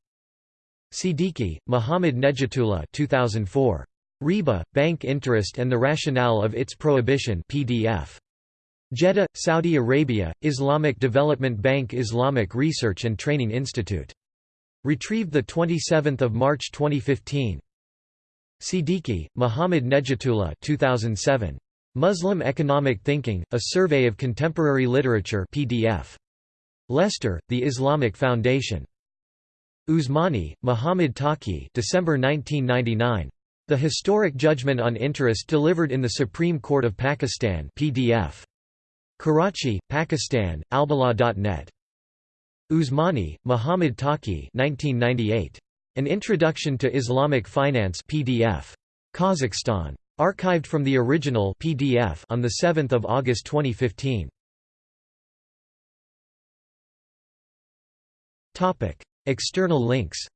Siddiqui, Muhammad Nejatullah 2004. Riba, Bank Interest and the Rationale of Its Prohibition PDF. Jeddah, Saudi Arabia, Islamic Development Bank Islamic Research and Training Institute. Retrieved 27 March 2015. Siddiqui, Muhammad Nejatullah 2007. Muslim Economic Thinking, A Survey of Contemporary Literature PDF. Leicester, The Islamic Foundation. Usmani, Muhammad Taqi December 1999. The Historic Judgment on Interest Delivered in the Supreme Court of Pakistan PDF. Karachi, Pakistan, Albala.net. Usmani, Muhammad Taqi 1998. An Introduction to Islamic Finance PDF. Kazakhstan. Archived from the original PDF on 7 August 2015. External links